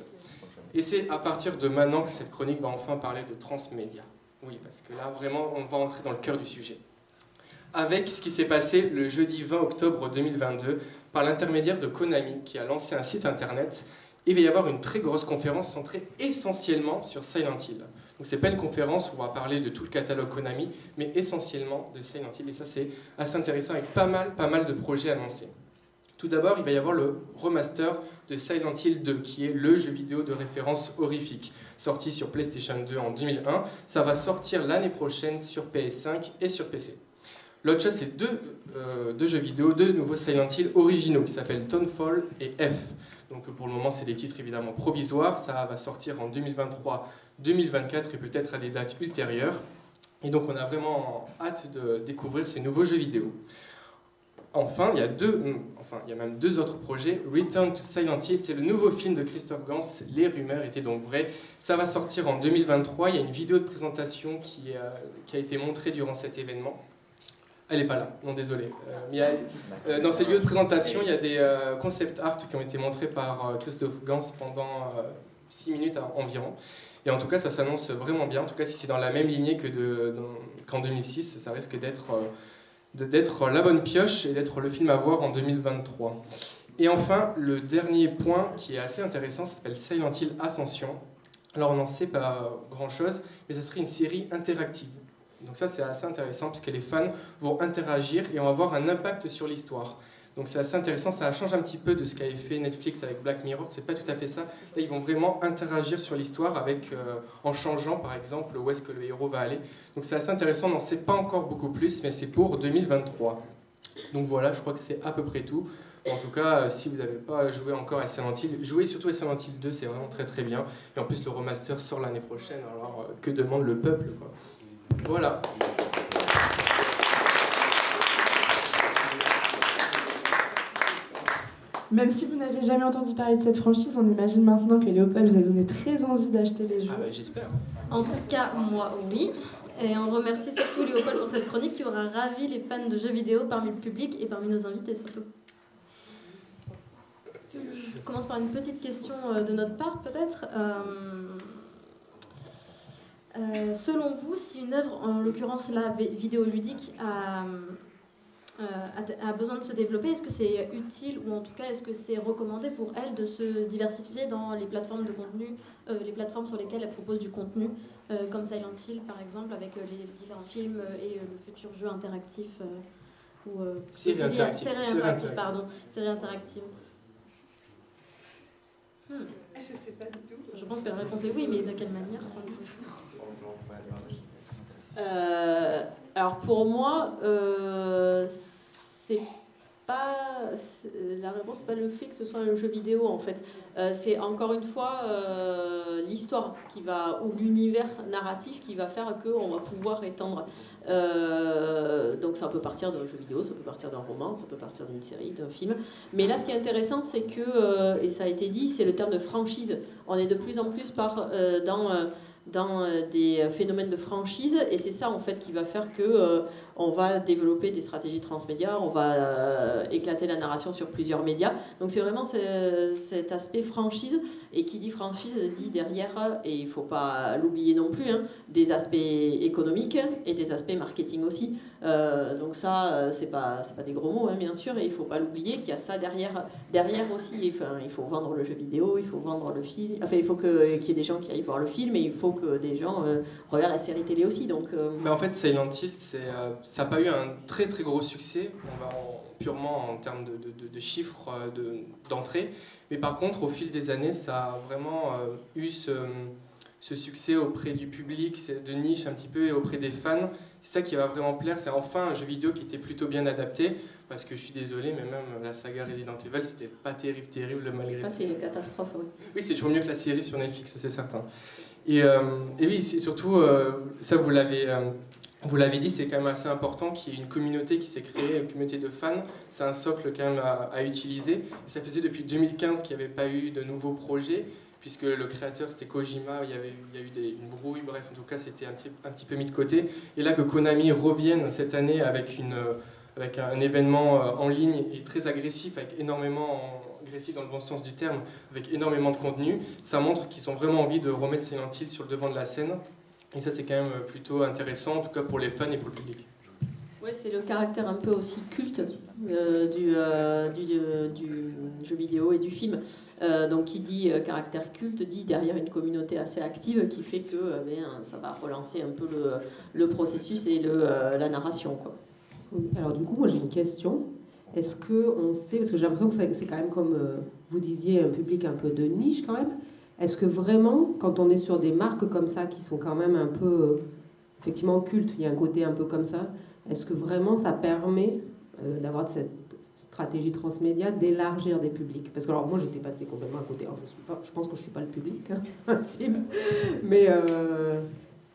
Speaker 16: Et c'est à partir de maintenant que cette chronique va enfin parler de transmédia. Oui, parce que là, vraiment, on va entrer dans le cœur du sujet. Avec ce qui s'est passé le jeudi 20 octobre 2022 par l'intermédiaire de Konami, qui a lancé un site internet. Et il va y avoir une très grosse conférence centrée essentiellement sur Silent Hill. Donc c'est pas une conférence où on va parler de tout le catalogue Konami, mais essentiellement de Silent Hill. Et ça c'est assez intéressant avec pas mal, pas mal de projets annoncés. Tout d'abord, il va y avoir le remaster de Silent Hill 2, qui est le jeu vidéo de référence horrifique, sorti sur PlayStation 2 en 2001. Ça va sortir l'année prochaine sur PS5 et sur PC. L'autre chose, c'est deux, euh, deux, jeux vidéo, deux nouveaux Silent Hill originaux, qui s'appellent Townfall et F. Donc pour le moment, c'est des titres évidemment provisoires. Ça va sortir en 2023, 2024 et peut-être à des dates ultérieures. Et donc on a vraiment hâte de découvrir ces nouveaux jeux vidéo. Enfin, il y a deux, enfin, il y a même deux autres projets. Return to Silent Hill, c'est le nouveau film de Christophe Gans. Les rumeurs étaient donc vraies. Ça va sortir en 2023. Il y a une vidéo de présentation qui, a, qui a été montrée durant cet événement. Elle n'est pas là, non désolé. Euh, euh, dans cette vidéo de présentation, il y a des euh, concept art qui ont été montrés par Christophe Gans pendant 6 minutes environ. Et en tout cas, ça s'annonce vraiment bien. En tout cas, si c'est dans la même lignée que qu'en 2006, ça risque d'être d'être la bonne pioche et d'être le film à voir en 2023. Et enfin, le dernier point qui est assez intéressant s'appelle Silent Hill Ascension. Alors on n'en sait pas grand-chose, mais ça serait une série interactive. Donc ça c'est assez intéressant parce que les fans vont interagir et on va avoir un impact sur l'histoire. Donc c'est assez intéressant, ça change un petit peu de ce qu'avait fait Netflix avec Black Mirror, c'est pas tout à fait ça. Là ils vont vraiment interagir sur l'histoire avec euh, en changeant par exemple où est-ce que le héros va aller. Donc c'est assez intéressant, on n'en sait pas encore beaucoup plus, mais c'est pour 2023. Donc voilà, je crois que c'est à peu près tout. En tout cas, euh, si vous n'avez pas joué encore à Silent Hill, jouez surtout à Silent Hill 2, c'est vraiment très très bien. Et en plus le remaster sort l'année prochaine, alors euh, que demande le peuple Voilà.
Speaker 1: Même si vous n'aviez jamais entendu parler de cette franchise, on imagine maintenant que Léopold vous a donné très envie d'acheter les jeux.
Speaker 16: Ah bah, j'espère.
Speaker 2: En tout cas, moi, oui. Et on remercie surtout Léopold pour cette chronique qui aura ravi les fans de jeux vidéo parmi le public et parmi nos invités surtout. Je commence par une petite question euh, de notre part peut-être. Euh, euh, selon vous, si une œuvre, en l'occurrence la vidéoludique, a euh, a, besoin de se développer, est-ce que c'est utile ou en tout cas est-ce que c'est recommandé pour elle de se diversifier dans les plateformes de contenu, euh, les plateformes sur lesquelles elle propose du contenu, euh, comme Silent Hill par exemple, avec les différents films et le futur jeu interactif ou série, interactive, interactive, pardon, série interactive. Hmm.
Speaker 14: Je sais pas du tout.
Speaker 2: Je pense que la réponse est oui, mais de quelle manière sans doute?
Speaker 4: Alors pour moi, euh, c'est pas la réponse, c'est pas le fait que ce soit un jeu vidéo en fait. Euh, c'est encore une fois euh, l'histoire qui va ou l'univers narratif qui va faire que on va pouvoir étendre. Euh, donc ça peut partir d'un jeu vidéo, ça peut partir d'un roman, ça peut partir d'une série, d'un film. Mais là, ce qui est intéressant, c'est que et ça a été dit, c'est le terme de franchise. On est de plus en plus par dans dans des phénomènes de franchise et c'est ça en fait qui va faire que on va développer des stratégies transmédia, on va euh, éclater la narration sur plusieurs médias. Donc c'est vraiment cet aspect franchise. Et qui dit franchise dit derrière, et il ne faut pas l'oublier non plus, hein, des aspects économiques et des aspects marketing aussi. Euh, donc ça, euh, c'est pas, pas des gros mots, hein, bien sûr, et il ne faut pas l'oublier qu'il y a ça derrière, derrière aussi. Enfin, il faut vendre le jeu vidéo, il faut vendre le film. Enfin, il faut qu'il y ait des gens qui aillent voir le film, et il faut que des gens regardent la série télé aussi. Donc,
Speaker 16: Mais en fait, Silent Hill, ça n'a pas eu un très très gros succès. On va en purement en termes de, chiffres euh, d'entrée. Mais par contre, au fil des années, ça a vraiment euh, eu ce, succès auprès du public, de niche un petit peu, et auprès des fans. C'est ça qui va vraiment plaire. C'est enfin un jeu vidéo qui était plutôt bien adapté. Parce que je suis désolé, mais même la saga Resident Evil, c'était pas terrible, terrible malgré
Speaker 4: tout. Ça, c'est une catastrophe, oui.
Speaker 16: Oui, c'est toujours mieux que la série sur Netflix, c'est certain. Et, euh, et oui, surtout, ça, vous l'avez vous l'avez dit, c'est quand même assez important qu'il y ait une communauté qui s'est créée, une communauté de fans. C'est un socle quand même à, utiliser. ça faisait depuis 2015 qu'il n'y avait pas eu de nouveaux projets, puisque le créateur c'était Kojima, il y, avait, a eu des, une brouille, bref, en tout cas c'était un petit, peu mis de côté. Et là que Konami revienne cette année avec, un événement euh, en ligne et très agressif, avec énormément agressif dans le bon sens du terme, avec énormément de contenu, ça montre qu'ils ont vraiment envie de remettre Silent Hill sur le devant de la scène. Et ça, c'est quand même plutôt intéressant, en tout cas pour les fans et pour le public.
Speaker 4: Oui, c'est le caractère un peu aussi culte euh, du, euh, du, euh, du jeu vidéo et du film. Euh, donc qui dit euh, caractère culte dit derrière une communauté assez active qui fait que euh, ben, ça va relancer un peu le, le processus et le, euh, la narration. Quoi.
Speaker 6: Alors du coup, moi j'ai une question. Est-ce que on sait, parce que j'ai l'impression que c'est- c'est quand même comme euh, vous disiez, un public un peu de niche quand même. Est-ce que vraiment, quand on est sur des marques comme ça, qui sont quand même un peu, effectivement, cultes, il y a un côté un peu comme ça, est-ce que vraiment ça permet euh, d'avoir cette stratégie transmédia, d'élargir des publics? Parce que alors moi j'étais passée complètement à côté, je, pense que je suis pas le public, hein, mais, euh,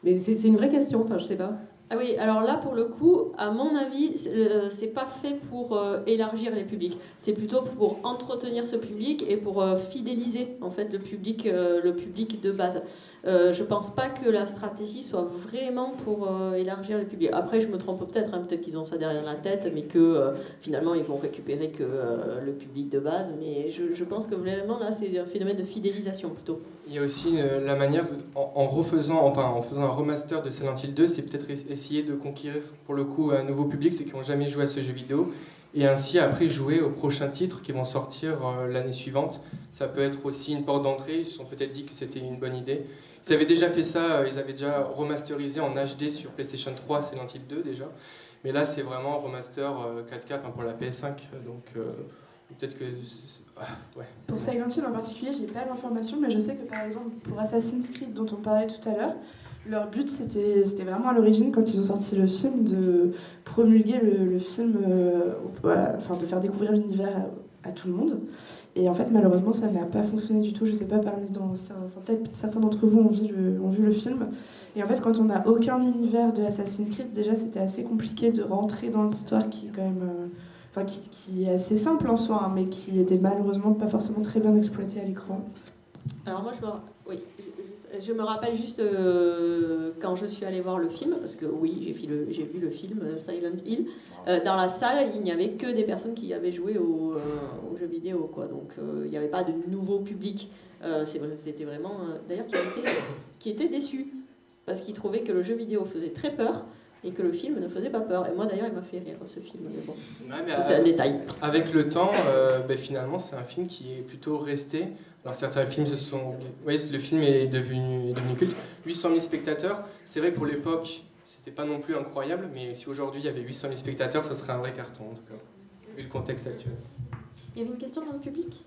Speaker 6: c'est une vraie question, enfin je sais pas.
Speaker 4: Ah oui, alors là, pour le coup, à mon avis, c'est euh, pas fait pour euh, élargir les publics. C'est plutôt pour entretenir ce public et pour euh, fidéliser en fait le public, le public de base. Je pense pas que la stratégie soit vraiment pour élargir les publics. Après, je me trompe peut-être, hein, peut-être qu'ils ont ça derrière la tête, mais que finalement ils vont récupérer que le public de base. Mais je, pense que vraiment là, c'est un phénomène de fidélisation plutôt.
Speaker 16: Il y a aussi la manière, en, refaisant, enfin en faisant un remaster de Silent Hill 2, c'est peut-être essayer de conquérir pour le coup un nouveau public, ceux qui n'ont jamais joué à ce jeu vidéo, et ainsi après jouer aux prochains titres qui vont sortir euh, l'année suivante. Ça peut être aussi une porte d'entrée, ils se sont peut-être dit que c'était une bonne idée. Ils avaient déjà fait ça, euh, ils avaient déjà remasterisé en HD sur PlayStation 3 Silent Hill 2 déjà, mais là c'est vraiment remaster euh, 4K enfin, pour la PS5, donc euh, peut-être que... ah.
Speaker 1: Pour Silent Hill en particulier, j'ai pas l'information, mais je sais que par exemple pour Assassin's Creed dont on parlait tout à l'heure, leur but c'était vraiment à l'origine quand ils ont sorti le film de promulguer le, film, euh, enfin de faire découvrir l'univers à, tout le monde. Et en fait malheureusement ça n'a pas fonctionné du tout. Je sais pas parmi enfin, peut-être certains d'entre vous ont vu le, film. Et en fait quand on n'a aucun univers de Assassin's Creed, déjà c'était assez compliqué de rentrer dans l'histoire qui est quand même euh, enfin qui, est assez simple en soi, hein, mais qui était malheureusement pas forcément très bien exploité à l'écran.
Speaker 4: Alors moi, je me, oui, je, je- je me rappelle juste euh, quand je suis allée voir le film, parce que oui, j'ai vu le, j'ai vu le film euh, Silent Hill. Euh, dans la salle, il n'y avait que des personnes qui avaient joué au, euh, aux jeux vidéo, quoi. Donc il n'y avait pas de nouveau public. C'était vraiment, d'ailleurs, qui était, qui était déçu parce qu'il trouvait que le jeu vidéo faisait très peur et que le film ne faisait pas peur. Et moi, d'ailleurs, il m'a fait rire ce film. Mais bon,
Speaker 16: Ouais,
Speaker 4: c'est un
Speaker 16: avec-
Speaker 4: détail.
Speaker 16: Avec le temps, euh, ben, finalement, c'est un film qui est plutôt resté. Alors certains films se sont... Oui, le film est devenu, est devenu culte. 800 000 spectateurs, c'est vrai pour l'époque, c'était pas non plus incroyable, mais si aujourd'hui il y avait 800 000 spectateurs, ça serait un vrai carton en tout cas, vu le contexte actuel.
Speaker 2: Il y avait une question dans le public?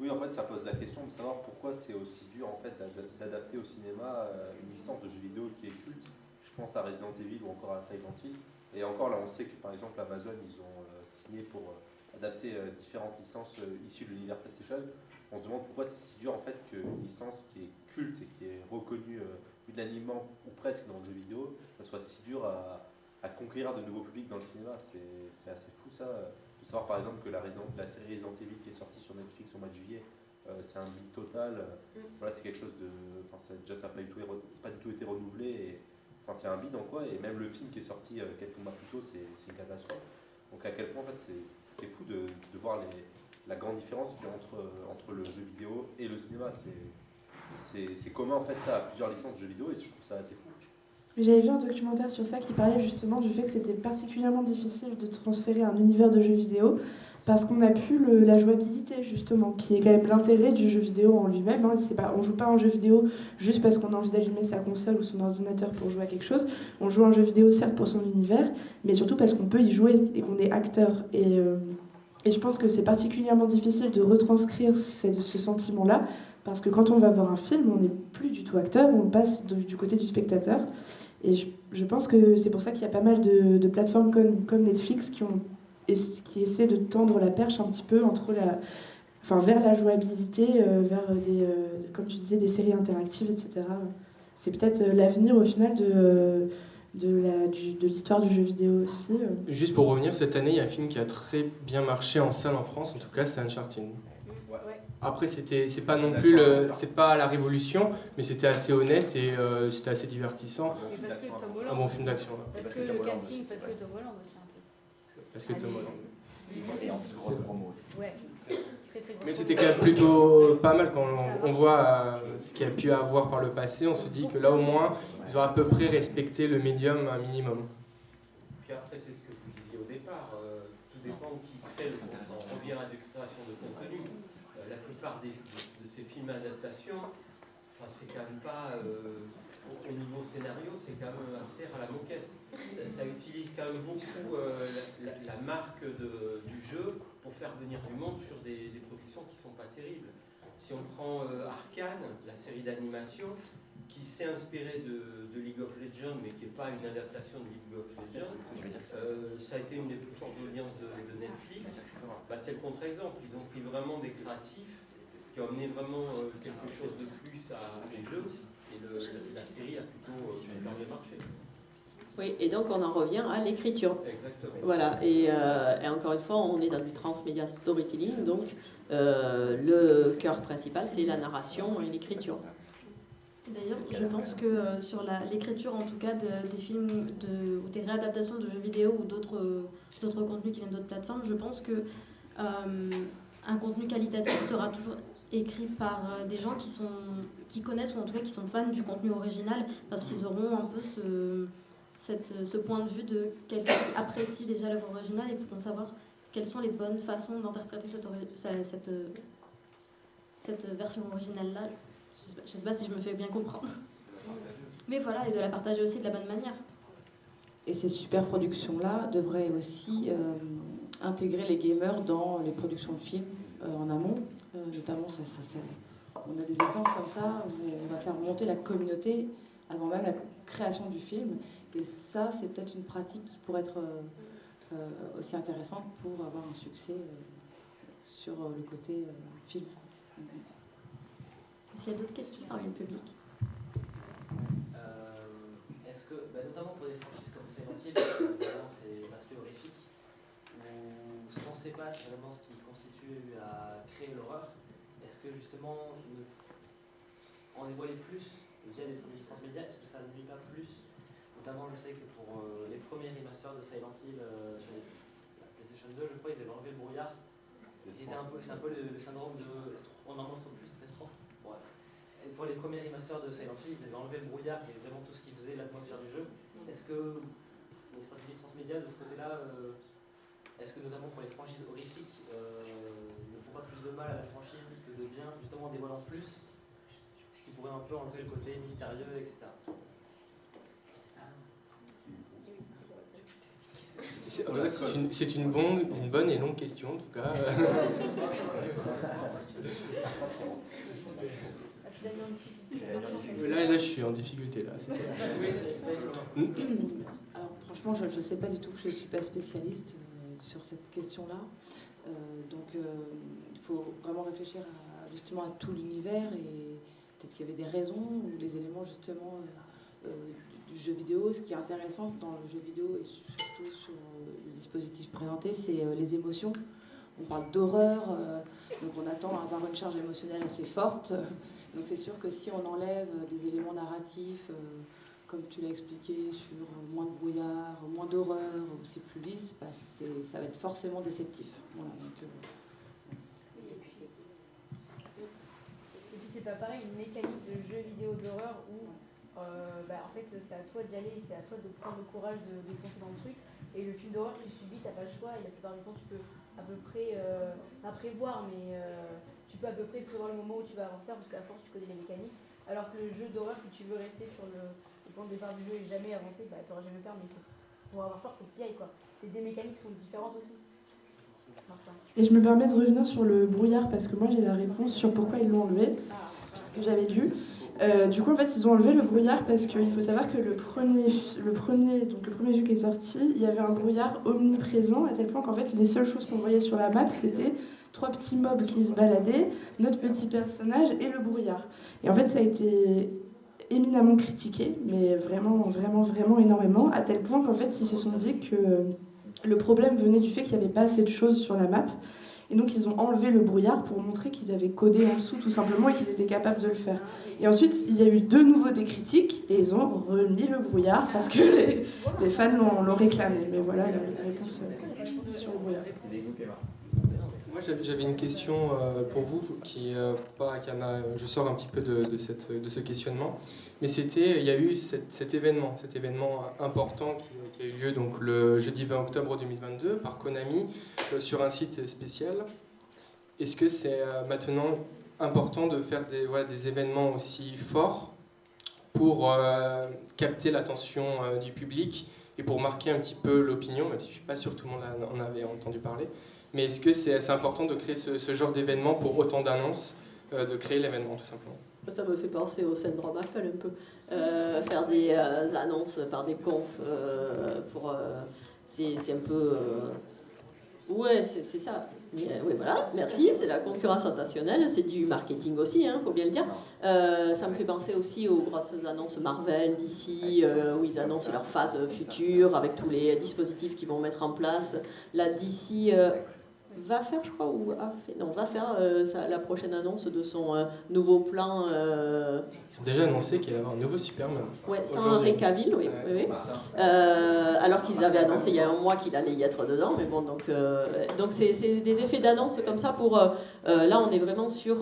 Speaker 8: Oui, en fait, ça pose la question de savoir pourquoi c'est aussi dur en fait d'ad- d'adapter au cinéma euh, une licence de jeu vidéo qui est culte. Je pense à Resident Evil ou encore à Silent Hill. Et encore là, on sait que par exemple Amazon, ils ont euh, signé pour euh, adapter euh, différentes licences issues de l'univers PlayStation. On se demande pourquoi c'est si dur en fait qu'une licence qui est culte et qui est reconnue unanimement ou presque dans le jeu vidéo, ça soit si dur à, à conquérir de nouveaux publics dans le cinéma. C'est assez fou ça. De savoir par exemple que la, Resident- la série Resident Evil qui est sortie sur Netflix au mois de juillet, c'est un bid total. euh, Voilà, c'est quelque chose de. Enfin, ça, déjà, ça n'a pas, du tout re- pas du tout été renouvelé. Et, c'est un bid en quoi. Et même le film qui est sorti euh, quelques mois plus tôt, c'est une catastrophe. Donc, à quel point, en fait, c'est fou de, voir la grande différence qu'il y a entre, euh, le jeu vidéo et le cinéma. C'est commun, en fait, ça, à plusieurs licences de jeux vidéo. Et je trouve ça assez fou.
Speaker 1: J'avais vu un documentaire sur ça qui parlait justement du fait que c'était particulièrement difficile de transférer un univers de jeux vidéo parce qu'on n'a plus le- la jouabilité justement, qui est quand même l'intérêt du jeu vidéo en lui-même. Hein. Pas, on joue pas un jeu vidéo juste parce qu'on a envie d'allumer sa console ou son ordinateur pour jouer à quelque chose. On joue un jeu vidéo certes pour son univers, mais surtout parce qu'on peut y jouer et qu'on est acteur. Et, euh, et je pense que c'est particulièrement difficile de retranscrire ce, ce sentiment-là parce que quand on va voir un film, on n'est plus du tout acteur, on passe du côté du spectateur. Et je, je pense que c'est pour ça qu'il y a pas mal de, de plateformes comme, comme Netflix qui, ont, ess- qui essaient de tendre la perche un petit peu entre la, enfin, vers la jouabilité, euh, vers des, euh, comme tu disais, des séries interactives, etc. C'est peut-être euh, l'avenir au final de, de, la, du- de l'histoire du jeu vidéo aussi.
Speaker 16: Juste pour revenir, cette année, il y a un film qui a très bien marché en salle en France, en tout cas, c'est Uncharted. Après, c'était, c'est pas non plus le, c'est pas la révolution, mais c'était assez honnête et euh, c'était assez divertissant.
Speaker 10: Et
Speaker 16: Un bon film d'action.
Speaker 10: Parce que le casting, parce que Tom Holland
Speaker 16: que.
Speaker 10: Et en plus, promo aussi. Ouais.
Speaker 16: Mais c'était quand même plutôt pas mal quand on, on voit euh, ce qu'il y a pu avoir par le passé. On se dit que là, au moins, ils ont à peu près respecté le médium un minimum.
Speaker 9: Puis après, c'est ce que vous disiez au départ, euh, tout dépend qui à des créations de contenu. Euh, la plupart des, de, ces films adaptations, enfin, c'est quand même pas, euh, au, niveau scénario, c'est quand même assez à la moquette. Ça, utilise quand même beaucoup la, marque de, du jeu pour faire venir du monde sur des, des productions qui ne sont pas terribles. Si on prend Arkane, la série d'animation, qui s'est inspiré de, League of Legends, mais qui n'est pas une adaptation de League of Legends. Euh, ça a été une des plus fortes audiences de, Netflix. Bah, c'est le contre-exemple. Ils ont pris vraiment des créatifs qui ont amené vraiment euh, quelque chose de plus à les jeux. Et la série a plutôt euh, bien marché.
Speaker 4: Oui, et donc on en revient à l'écriture.
Speaker 9: Exactement.
Speaker 4: Voilà, et, et, encore une fois, on est dans du transmedia storytelling, donc le cœur principal, c'est la narration et l'écriture.
Speaker 2: D'ailleurs, je pense que euh, sur l'écriture, en tout cas, des films de, ou des réadaptations de jeux vidéo ou d'autres contenus qui viennent d'autres plateformes, je pense que euh, un contenu qualitatif sera toujours écrit par euh, des gens qui, sont, qui connaissent ou en tout cas qui sont fans du contenu original parce qu'ils auront un peu ce, cette, ce point de vue de quelqu'un qui apprécie déjà l'œuvre originale et pourront savoir quelles sont les bonnes façons d'interpréter cette, cette, cette version originale-là je ne sais, pas si je me fais bien comprendre. Mais voilà, et de la partager aussi de la bonne manière.
Speaker 3: Et ces super productions-là devraient aussi euh, intégrer les gamers dans les productions de films euh, en amont. Euh, notamment, on a des exemples comme ça où on va faire monter la communauté avant même la création du film. Et ça, c'est peut-être une pratique qui pourrait être aussi intéressante pour avoir un succès sur le côté film.
Speaker 2: Est-ce qu'il y a d'autres questions parmi le public?
Speaker 12: Euh, Est-ce que, bah, notamment pour des franchises comme Silent évidemment c'est l'aspect horrifique, où ce qu'on ne sait pas, c'est vraiment ce qui constitue à créer l'horreur. Est-ce que justement, en dévoiler plus via des stratégies transmédia, est-ce que ça ne nuit pas plus Notamment, je sais que pour euh, les premiers remasters de Silent Hill euh, sur la PlayStation 2, je crois qu'ils avaient enlevé le brouillard. C'est un peu, un peu le, syndrome de. On en montre plus pour les premiers remasters de Silent Hill, ils avaient enlevé le brouillard, qui est vraiment tout ce qui faisait l'atmosphère du jeu. Est-ce que les stratégies transmédia de ce côté-là, euh, est-ce que notamment pour les franchises horrifiques, ne font pas plus de mal à la franchise que de bien, justement en dévoilant plus, pourrait un peu enlever le côté mystérieux, etc.
Speaker 16: C'est une, une, bonne, une bonne et longue question, en tout cas. Là, là, je suis en difficulté. Là.
Speaker 3: Alors, franchement, je ne sais pas du tout, je ne suis pas spécialiste euh, sur cette question-là. Euh, donc, euh, il faut vraiment réfléchir justement à tout l'univers et peut-être qu'il y avait des raisons ou des éléments justement du jeu vidéo. Ce qui est intéressant dans le jeu vidéo et surtout sur le dispositif présenté, c'est les émotions. On parle d'horreur, donc on attend à avoir une charge émotionnelle assez forte. Donc c'est sûr que si on enlève des éléments narratifs, euh, comme tu l'as expliqué, sur moins de brouillard, moins d'horreur, ou c'est plus lisse, bah, ça va être forcément déceptif. Voilà,
Speaker 10: euh, et puis, c'est pas pareil, une mécanique de jeu vidéo d'horreur où euh, bah, en fait c'est à toi d'y aller, c'est à toi de prendre le courage de, de foncer dans le truc. Et le film d'horreur, tu subis, t'as pas le choix, et la plupart du temps tu peux à peu près, pas prévoir, mais tu peux à peu près prévoir le moment où tu vas avancer parce qu'à force tu connais les mécaniques. Alors que le jeu d'horreur, si tu veux rester sur le, point de départ du jeu et jamais avancer, bah t'auras jamais peur, mais pour avoir peur, faut que tu y ailles quoi. C'est des mécaniques qui sont différentes aussi.
Speaker 1: Et je me permets de revenir sur le brouillard parce que moi j'ai la réponse sur pourquoi ils l'ont enlevé, puisque j'avais lu. Euh, du coup, en fait, ils ont enlevé le brouillard parce qu'il faut savoir que le premier, le, premier, donc le premier jeu qui est sorti, il y avait un brouillard omniprésent à tel point qu'en fait, les seules choses qu'on voyait sur la map, c'était trois petits mobs qui se baladaient, notre petit personnage et le brouillard. Et en fait, ça a été éminemment critiqué, mais vraiment, vraiment, vraiment énormément, à tel point qu'en fait, ils se sont dit que le problème venait du fait qu'il n'y avait pas assez de choses sur la map. Et donc, ils ont enlevé le brouillard pour montrer qu'ils avaient codé en dessous, tout simplement, et qu'ils étaient capables de le faire. Et ensuite, il y a eu de nouveau des critiques, et ils ont remis le brouillard parce que les, fans l'ont réclamé. Mais voilà la, réponse euh, sur le brouillard
Speaker 16: j'avais une question euh, pour vous, qui, euh, a, je sors un petit peu de, ce questionnement, mais c'était, il y a eu cet, événement, cet événement important qui, a eu lieu donc le jeudi 20 octobre 2022 par Konami euh, sur un site spécial est-ce que c'est euh, maintenant important de faire des, événements aussi forts pour euh, capter l'attention euh, du public et pour marquer un petit peu l'opinion, même si je ne suis pas sûr que tout le monde en avait entendu parler? Mais est-ce que c'est assez important de créer ce, genre d'événement pour autant d'annonces, euh, de créer l'événement tout simplement?
Speaker 4: Ça me fait penser au syndrome Apple un peu. Euh, faire des euh, annonces par des confs, pour, c'est un peu... Ouais, c'est ça. Mais, voilà, merci. C'est la concurrence intentionnelle, c'est du marketing aussi, il faut bien le dire. Ça me fait penser aussi aux grosses annonces Marvel, euh, où ils annoncent leur phase future avec tous les dispositifs qu'ils vont mettre en place. La DC euh, va faire, je crois, ou a fait, non, va faire euh, sa- la prochaine annonce de son euh, nouveau plan. euh,
Speaker 16: Ils ont déjà annoncé qu'il allait avoir un nouveau Superman.
Speaker 4: Ouais, sans. Henry Cavill, oui. oui, oui. Alors qu'ils avaient annoncé il y a un mois qu'il allait y être dedans, mais bon, donc donc c'est des effets d'annonce comme ça pour. là, on est vraiment sur.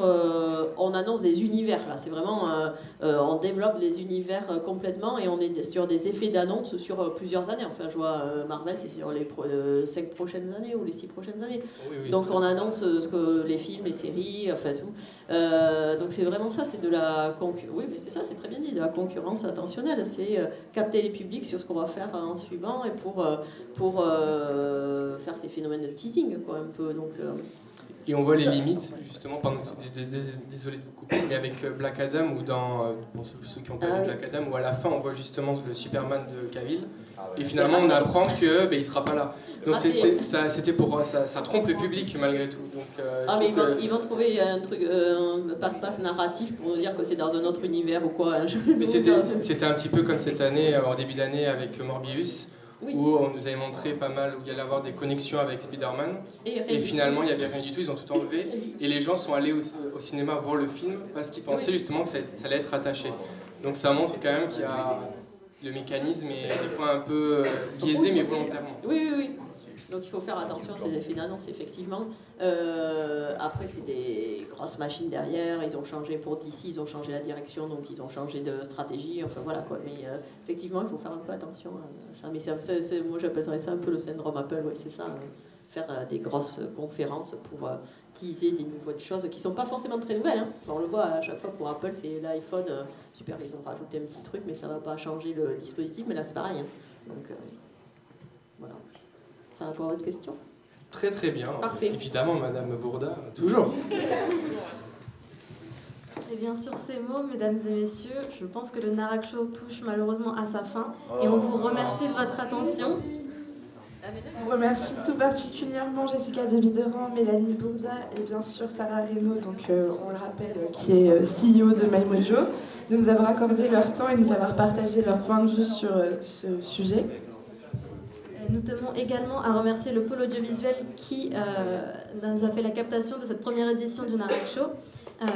Speaker 4: on annonce des univers là. C'est vraiment. on développe les univers complètement et on est sur des effets d'annonce sur plusieurs années. Enfin, je vois Marvel, c'est sur les pro- cinq prochaines années ou les six prochaines années.
Speaker 16: Oui, oui,
Speaker 4: donc on annonce euh, ce que les films, les séries, enfin tout. Euh, donc c'est vraiment ça, c'est de la concurrence. Oui, mais c'est ça, c'est très bien dit, de la concurrence attentionnelle. C'est euh, capter les publics sur ce qu'on va faire en suivant et pour, pour euh, faire ces phénomènes de teasing, quoi, un peu. Donc, euh,
Speaker 16: Et on voit les limites, justement, désolé de vous couper, mais avec Black Adam, ou dans, pour ceux, qui ont pas
Speaker 4: Ah
Speaker 16: vu
Speaker 4: oui.
Speaker 16: Black Adam, où à la fin on voit justement le Superman de Cavill,
Speaker 8: Ah
Speaker 16: et finalement on apprend que ben, il sera pas là. Donc ça, c'était pour, ça, ça trompe le public malgré tout. Donc, euh,
Speaker 4: Ah, mais ils vont,
Speaker 16: que-
Speaker 4: ils vont trouver un truc, euh, passe-passe narratif pour nous dire que c'est dans un autre univers ou quoi.
Speaker 16: Mais c'était un petit peu comme cette année, euh, en début d'année avec Morbius,
Speaker 4: Oui.
Speaker 16: où on nous avait montré pas mal, où il y allait avoir des connexions avec Spider-Man.
Speaker 4: Et
Speaker 16: finalement, il n'y avait rien du tout, ils ont tout enlevé. Et les gens sont allés au, au cinéma voir le film parce qu'ils pensaient justement que ça, ça allait être attaché. Donc ça montre quand même qu'il y a le mécanisme est des fois un peu euh, biaisé, mais volontairement.
Speaker 4: Oui, oui, oui. Donc il faut faire attention à ces effets d'annonce, effectivement. Euh, après, c'est des grosses machines derrière. Ils ont changé pour DC, ils ont changé la direction, donc ils ont changé de stratégie. Enfin voilà quoi. Mais euh, effectivement, il faut faire un peu attention à ça. Mais moi, j'appellerais ça un peu le syndrome Apple. Oui, c'est ça. euh, faire euh, des grosses conférences pour teaser des nouvelles choses qui sont pas forcément très nouvelles. hein. Enfin, on le voit à chaque fois pour Apple, c'est l'iPhone. super, ils ont rajouté un petit truc, mais ça va pas changer le dispositif. Mais là, c'est pareil. hein. Donc. Ça répond à votre question
Speaker 16: Très très bien.
Speaker 4: Parfait.
Speaker 16: Évidemment, Madame Bourda, toujours.
Speaker 2: Et bien sur ces mots, mesdames et messieurs, je pense que le Narak Show touche malheureusement à sa fin. Et on vous remercie de votre attention.
Speaker 1: On remercie tout particulièrement Jessica Debideran, Mélanie Bourda et bien sûr Sarah Reynaud, donc, euh, on le rappelle, euh, qui est euh, CEO de MyMojo, de nous avoir accordé leur temps et de nous avoir partagé leur point de vue sur euh, ce sujet.
Speaker 2: Nous tenons également à remercier le pôle audiovisuel qui euh, nous a fait la captation de cette première édition du Narak Show. Euh,